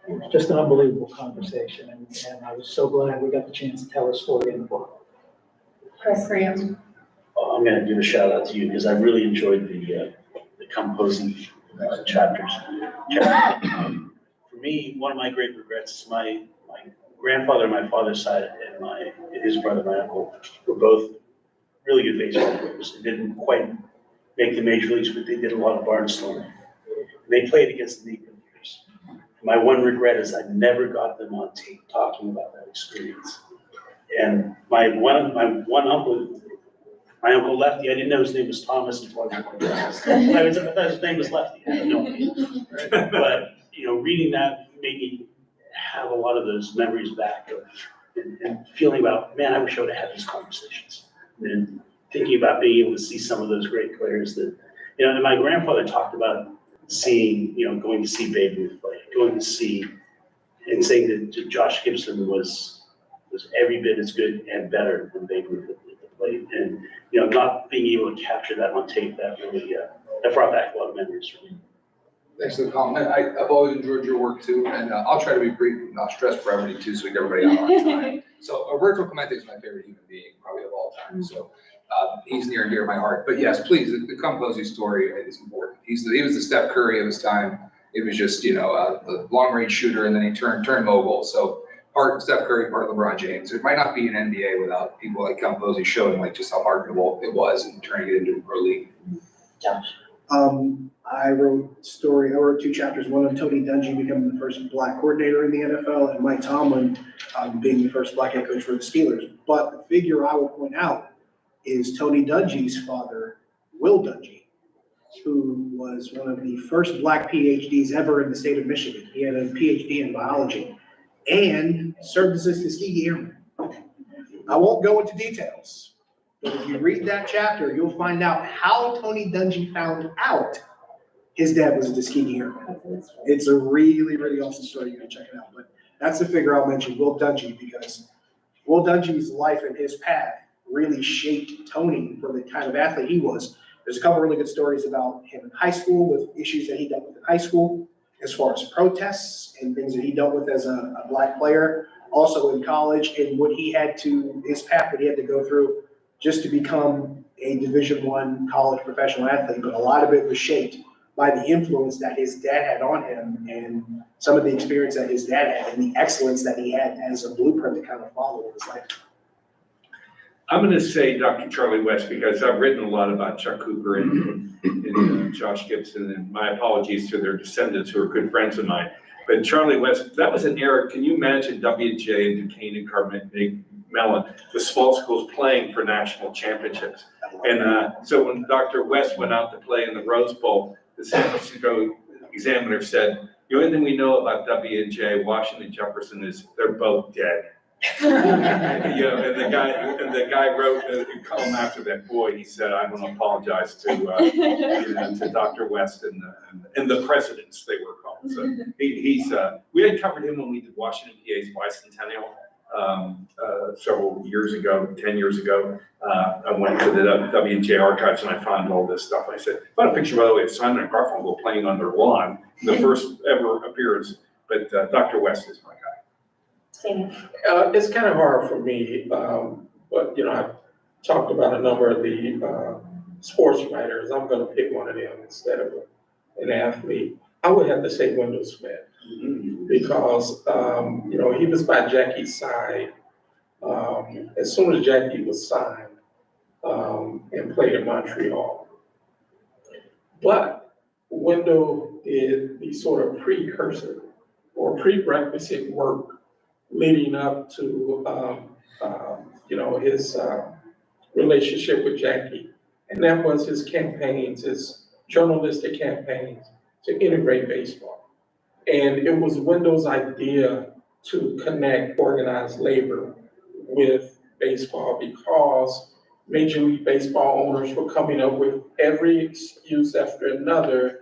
it was just an unbelievable conversation, and, and I was so glad we got the chance to tell his story in the book. Chris, for you? Uh, I'm gonna give a shout out to you because I really enjoyed the, uh, the composing uh, chapters. Me, one of my great regrets is my, my grandfather on my father's side and my, his brother, my uncle, were both really good baseball players. They didn't quite make the major leagues, but they did a lot of barnstorming. And They played against the Negro Leaguers. My one regret is I never got them on tape talking about that experience. And my one, my one uncle, my uncle Lefty, I didn't know his name was Thomas until I was. I was, I thought his name was Lefty, I no idea. But, you know, reading that made me have a lot of those memories back of, and, and feeling about, man, I wish I would have had these conversations. And thinking about being able to see some of those great players that, you know, and my grandfather talked about seeing, you know, going to see Babe Ruth play, going to see, and saying that Josh Gibson was, was every bit as good and better than Babe Ruth at the plate. And, you know, not being able to capture that on tape, that really, uh, that brought back a lot of memories for me. Thanks for the compliment. I, I've always enjoyed your work too, and uh, I'll try to be brief, and not stress brevity too, so we get everybody out on time. So Roberto Clemente is my favorite human being, probably of all time, so, uh, he's near and dear to my heart. But yes, please, the, the Cum Posey story is important. He's, the- he was the Steph Curry of his time. It was just, you know, uh, the long-range shooter, and then he turned, turned mogul, so part Steph Curry, part LeBron James. It might not be an NBA without people like Cum Posey showing like just how marketable it was and turning it into a pro league. Josh? Um, I wrote story, I wrote two chapters, one on Tony Dungy becoming the first black coordinator in the NFL and Mike Tomlin um, being the first black head coach for the Steelers. But the figure I will point out is Tony Dungy's father, Will Dungy, who was one of the first black PhDs ever in the state of Michigan. He had a PhD in biology and served as a Tuskegee Airman. I won't go into details, but if you read that chapter, you'll find out how Tony Dungy found out his dad was a Tuskegee Airman. It's a really, really awesome story. You gotta check it out. But that's the figure I'll mention, Will Dungy, because Will Dungy's life and his path really shaped Tony for the kind of athlete he was. There's a couple really good stories about him in high school with issues that he dealt with in high school, as far as protests and things that he dealt with as a, a black player. Also in college and what he had to, his path that he had to go through just to become a Division One college professional athlete. But a lot of it was shaped by the influence that his dad had on him and some of the experience that his dad had and the excellence that he had as a blueprint to kind of follow in his life. I'm gonna say Dr. Charlie West because I've written a lot about Chuck Cooper and, and uh, Josh Gibson, and my apologies to their descendants who are good friends of mine. But Charlie West, that was an era, can you imagine WJ and Duquesne and Carmel, Mellon, the small schools playing for national championships? And, uh, so when Dr. West went out to play in the Rose Bowl, the San Francisco Examiner said, the only thing we know about W and J, Washington Jefferson, is they're both dead. You know, and the guy, and the guy wrote a column after that, boy, he said, I want to apologize to, uh, you know, to Dr. West and, the- and- and the presidents they were called. So he, he's, uh, we had covered him when we did Washington PA's bicentennial, um, uh, several years ago, ten years ago. Uh, I went to the W and J archives and I found all this stuff. I said, I found a picture, by the way, of Simon and Garfunkel playing on their lawn, the first ever appearance. But, uh, Dr. West is my guy. Same. Uh, it's kind of hard for me, um, but, you know, I've talked about a number of the, uh, sports writers. I'm gonna pick one of them instead of an athlete. I would have to say Wendell Smith. Because, um, you know, he was by Jackie's side, um, as soon as Jackie was signed, um, and played in Montreal. But Wendell did the sort of precursor or prerequisite work leading up to, um, um, you know, his, uh, relationship with Jackie. And that was his campaigns, his journalistic campaigns to integrate baseball. And it was Wendell's idea to connect organized labor with baseball because Major League Baseball owners were coming up with every excuse after another,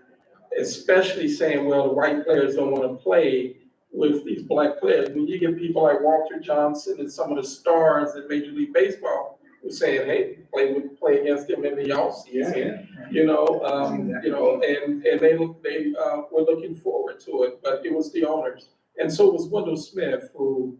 especially saying, well, the white players don't want to play with these black players. When you get people like Walter Johnson and some of the stars in Major League Baseball saying, hey, play with, play against them in the offseason. You know, um, you know, and, and they, they, uh, were looking forward to it, but it was the owners. And so it was Wendell Smith who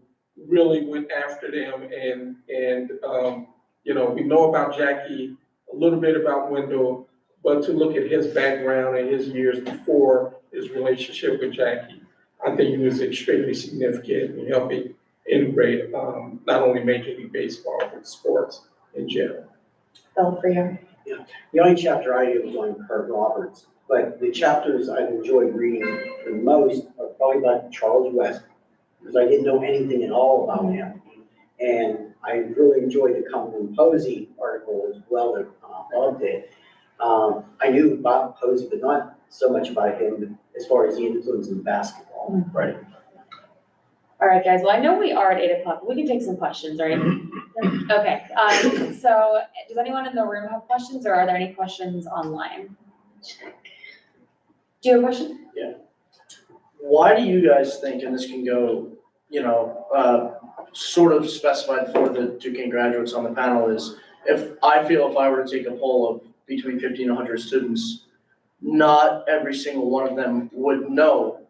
really went after them and, and, um, you know, we know about Jackie, a little bit about Wendell, but to look at his background and his years before his relationship with Jackie, I think he was extremely significant in helping integrate, um, not only Major League Baseball, but sports in jail. Bill, for you. The only chapter I did was on Curt Roberts, but the chapters I've enjoyed reading the most are probably about Charles West, because I didn't know anything at all about him. And I really enjoyed the Cumberland Posey article as well, that uh, loved it. Um, I knew about Posey, but not so much about him as far as the influence in basketball. Right. All right, guys, well, I know we are at eight o'clock, we can take some questions, right? Okay, um, so does anyone in the room have questions, or are there any questions online? Do you have a question? Yeah. Why do you guys think, and this can go, you know, uh, sort of specified for the Duquesne graduates on the panel is, if, I feel if I were to take a poll of between fifty and hundred students, not every single one of them would know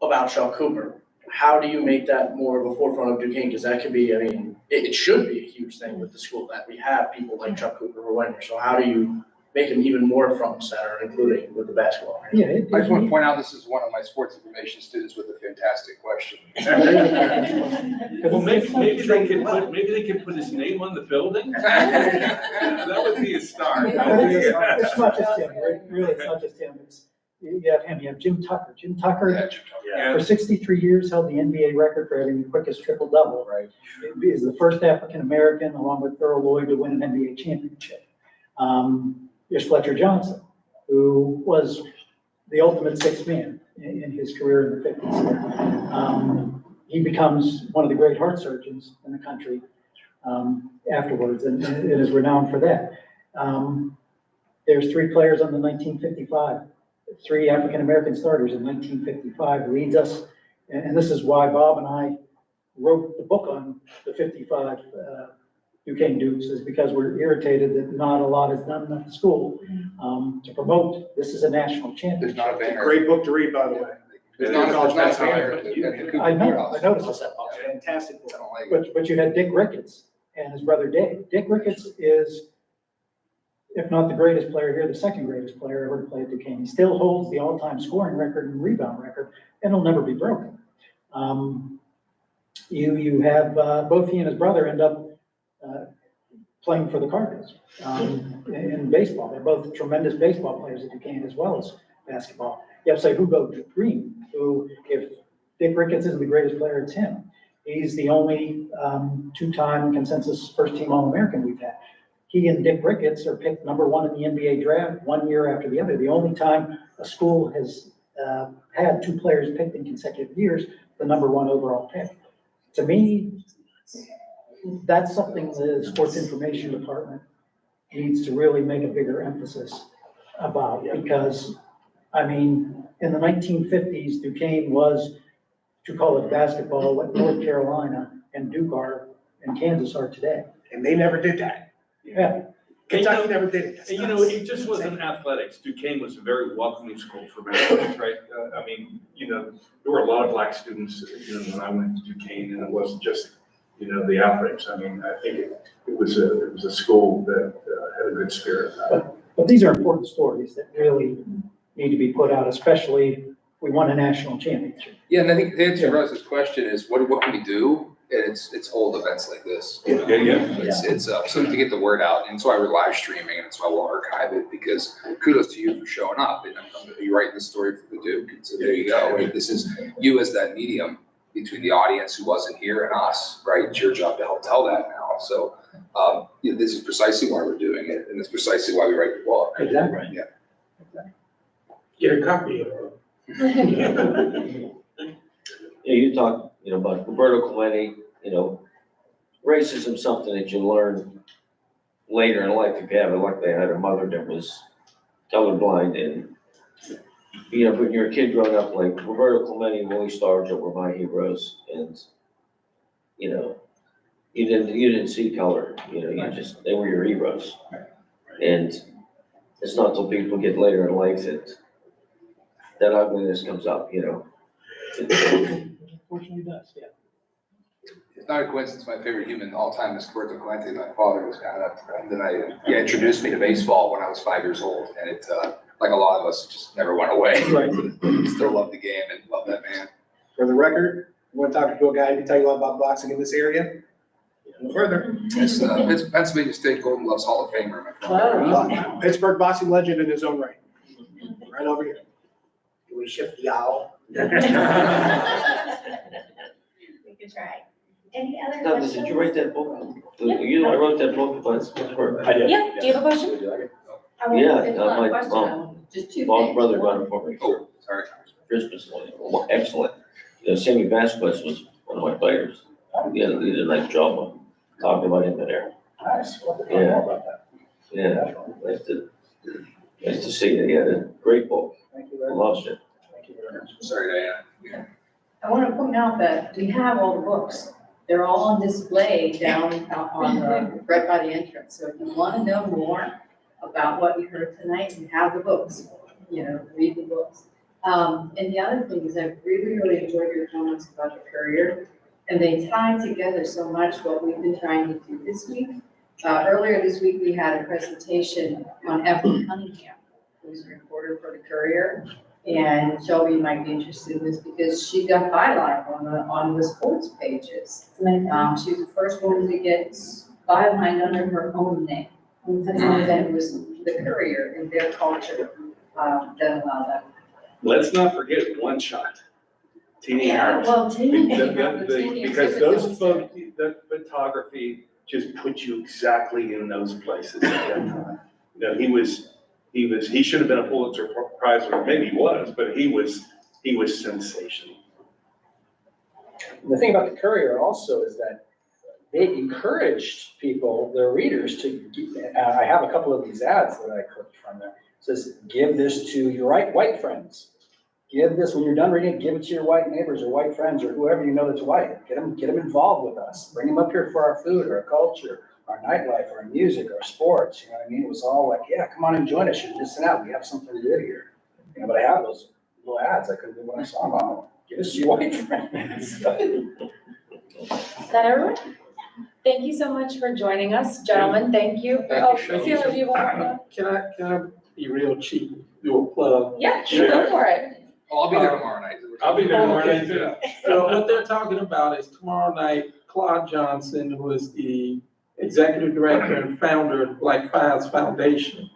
about Shaw Cooper. How do you make that more of a forefront of Duquesne? Because that could be, I mean, it, it should be huge thing with the school that we have people like Chuck Cooper or went here. So how do you make him even more front and center, including with the basketball? Yeah. it- I just want to point out, this is one of my sports information students with a fantastic question. Well, maybe, maybe they could put, maybe they could put his name on the building? That would be a start. It's not just him, right? really, it's not just him, it's, you have him, you have Jim Tucker. Jim Tucker, Yeah, Jim Tucker. Yeah. for sixty-three years, held the NBA record for having the quickest triple-double. Right. He is the first African-American, along with Earl Lloyd, to win an NBA championship. Um, There's Fletcher Johnson, who was the ultimate sixth man in, in his career in the fifties. Um, He becomes one of the great heart surgeons in the country um, afterwards, and and is renowned for that. Um, There's three players on the nineteen fifty-five, three African-American starters in nineteen fifty-five leads us, and, and this is why Bob and I wrote the book on the fifty-five, uh, Duquesne Dukes, is because we're irritated that not a lot is done at the school, um, to promote, this is a national There's championship. not a It's a banner. great book to read, by the way. There's not, there's not a banner. But at you- the- at the Cooper I know, I noticed that, Bob. Fantastic book. Like. But, but you had Dick Ricketts and his brother Dave. Dick Ricketts is, if not the greatest player here, the second greatest player ever to play at Duquesne. He still holds the all-time scoring record and rebound record, and it'll never be broken. Um, you, you have, uh, both he and his brother end up, uh, playing for the Cardinals, um, in, baseball. They're both tremendous baseball players at Duquesne as well as basketball. You have to Sihugo Green, who, if Dick Ricketts isn't the greatest player, it's him. He's the only um, two-time consensus first-team All-American we've had. He and Dick Ricketts are picked number one in the NBA draft one year after the other. The only time a school has uh, had two players picked in consecutive years, the number one overall pick. To me, that's something the sports information department needs to really make a bigger emphasis about, because, I mean, in the nineteen fifties, Duquesne was, to call it basketball, what North Carolina and Duke are, and Kansas are today. And they never did that. Yeah, Kentucky never did it. That's And you know, nuts. it just wasn't athletics. Duquesne was a very welcoming school for Mexicans, right? Uh, I mean, you know, there were a lot of black students, you know, when I went to Duquesne, and it wasn't just, you know, the athletics. I mean, I think it, it was a, it was a school that uh, had a good spirit. but these are important stories that really need to be put out, especially if we won a national championship. Yeah, and I think the answer to Russ's question is, what, what can we do? And it's, it's hold events like this. you know? Yeah, yeah. It's, it's, uh, something to get the word out, and that's why we're live streaming, and that's why we'll archive it, because kudos to you for showing up, and um, you're writing the story for the Duke, and so there you go. And This is you as that medium between the audience who wasn't here and us, right? It's your job to help tell that now, so, um, you know, this is precisely why we're doing it, and it's precisely why we write the book. Exactly. Yeah. Get a copy of it. Yeah, you talk, you know, about Roberto Clemente, you know, racism, something that you learn later in life if you have it, like they had a mother that was colorblind and, you know, when you're a kid growing up, like Roberto Clemente and Willie Stargell were my heroes and, you know, you didn't, you didn't see color, you know, you just, they were your heroes. And it's not till people get later in life that that ugliness comes up, you know? Unfortunately, does, yeah. It's not a coincidence, my favorite human all time is Roberto Clemente, my father was kind of, and then I, he introduced me to baseball when I was five years old, and it, uh, like a lot of us, just never went away. Right. Still love the game and love that man. For the record, you want to talk to a guy who can tell you a lot about boxing in this area? No further. It's, uh, it's Pennsylvania State Golden Gloves Hall of Famer, my father. Pittsburgh boxing legend in his own right. Right over here. Do we shift the owl? We could try. Any other Douglas, questions? did you write that book? You know, I wrote that book, but it's, it's for. I did. Yeah, do you have a question? I won't- Yeah, it's uh, not a my question, mom- I want Just two Mom's things. brother One- got it for me for Oh, sorry. Christmas, one, excellent. You know, Sammy Vasquez was one of my players. He did, he did a nice job of talking about him in there. Nice. Yeah. about that. Yeah, nice to, nice to see you. He had a great book. Thank you I very much. loved it. Thank you very much. Sorry, Diana. I want to point out that we have all the books. They're all on display down on the, right by the entrance. So if you want to know more about what you heard tonight, you have the books, you know, read the books. Um, and the other thing is I really, really enjoyed your comments about the courier. And they tie together so much what we've been trying to do this week. Uh, earlier this week, we had a presentation on Evelyn Cunningham, who's a reporter for the Courier. And Shelby might be interested in this because she got byline on the, on the sports pages. Um, she was the first woman to get byline under her own name. And then it was the Courier in their culture, um, that allowed that let's not forget one shot. Teenie Harris. Well, The- the- the- Because those pho- the photography just put you exactly in those places at that time. You know, he was, he was, he should have been a Pulitzer Prize winner, maybe he was, but he was, he was sensational. The thing about the Courier also is that they encouraged people, their readers, to, uh, I have a couple of these ads that I clipped from there. It Says, give this to your white, white friends. Give this, when you're done reading it, give it to your white neighbors or white friends or whoever you know that's white. Get them, get them involved with us. Bring them up here for our food, or our culture, our nightlife, our music, our sports, you know what I mean? It was all like, yeah, come on and join us. You're missing out. We have something good here. You know, but I have those little ads. I couldn't do when I saw them. Oh, Give us your white friends. Is that everyone? Thank you so much for joining us, gentlemen. Thank you. Thank Oh, you, Shelley. Sheila, do you want? Can I, can I be real cheap, do a plug? Yeah, sure, go for it. Oh, I'll be there tomorrow night. I'll be there tomorrow night too. So what they're talking about is tomorrow night, Claude Johnson, who is the executive director and founder of Black Fives Foundation,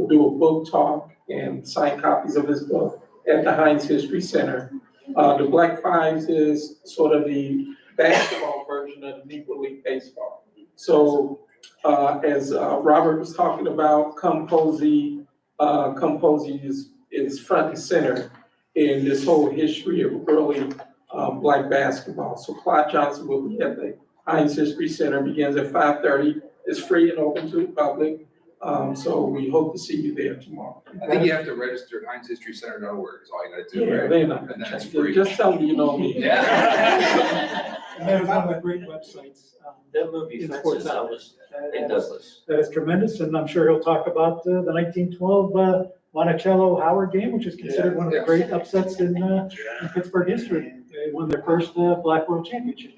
We'll do a book talk and sign copies of his book at the Heinz History Center. Uh, the Black Fives is sort of the basketball version of the Negro League Baseball. So, uh, as, uh, Robert was talking about, Cum Posey, uh, Cum Posey is, is front and center in this whole history of early um, black basketball. So Clyde Johnson will be at the Heinz History Center, begins at five thirty. It's free and open to the public. Um, So we hope to see you there tomorrow. I think you have to register at heinzhistorycenter.org is all you gotta do, Yeah, right? they're not And gonna that's check. free. Just tell them you know me. Yeah. And that is one of the great websites. um, That movie In Fences, sports. that was in that- Douglas. That is tremendous, and I'm sure he'll talk about uh, the nineteen twelve uh, Monticello Howard game, which is considered one of the Yeah. great upsets in uh, in Pittsburgh history. They won their first uh, Black World Championship.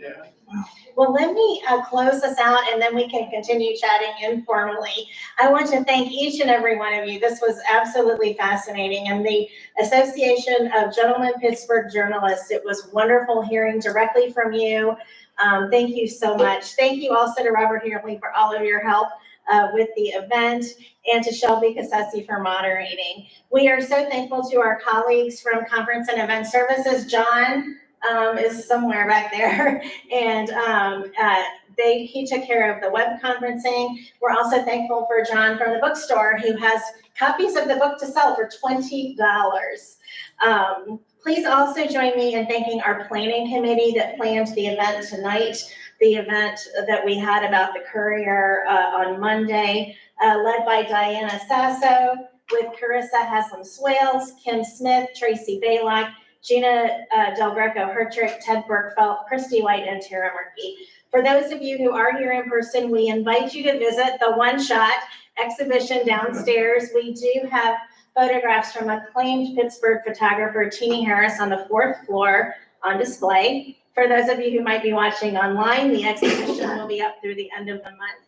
Well, let me uh, close this out and then we can continue chatting informally. I want to thank each and every one of you. This was absolutely fascinating. And the Association of Gentlemen Pittsburgh Journalists, it was wonderful hearing directly from you. Um, Thank you so much. Thank you also to Robert Hurley for all of your help uh, with the event and to Shelby Cassesi for moderating. We are so thankful to our colleagues from Conference and Event Services. John um, is somewhere back there. And um, uh, they, he took care of the web conferencing. We're also thankful for John from the bookstore who has copies of the book to sell for twenty dollars. Um, please also join me in thanking our planning committee that planned the event tonight, the event that we had about the courier uh, on Monday, uh, led by Diana Sasso with Carissa Haslam Swales, Kim Smith, Tracy Baylock, Gina uh, Del Greco Hertrick, Ted Bergfeld, Christy White, and Tara Murphy. For those of you who are here in person, we invite you to visit the One Shot exhibition downstairs. We do have photographs from acclaimed Pittsburgh photographer Teenie Harris on the fourth floor on display. For those of you who might be watching online, the exhibition will be up through the end of the month.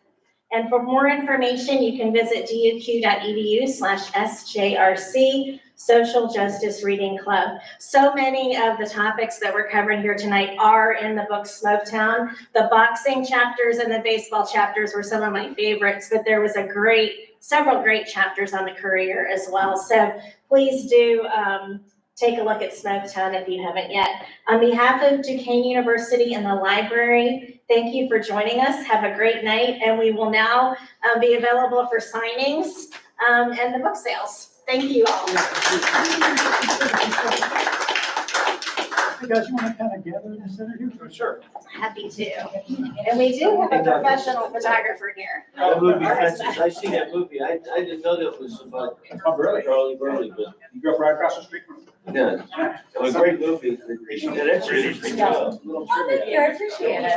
And for more information, you can visit duq.edu slash SJRC Social Justice Reading Club. So many of the topics that we're covering here tonight are in the book Smoketown. The boxing chapters and the baseball chapters were some of my favorites, but there was a great, several great chapters on the Courier as well. So please do um, take a look at Smoketown if you haven't yet. On behalf of Duquesne University and the library, thank you for joining us. Have a great night, and we will now uh, be available for signings um, and the book sales. Thank you all. Hey, guys, you want to kind of gather in the center here? Oh, sure. Happy to. And we do have a professional photographer here. That movie Fences, I seen that movie, I, I didn't know that was about Oh, really? Charley Burley, but, You grew up right across the street from yeah, it was a great movie. And it's a little trivia. Thank you, I appreciate it.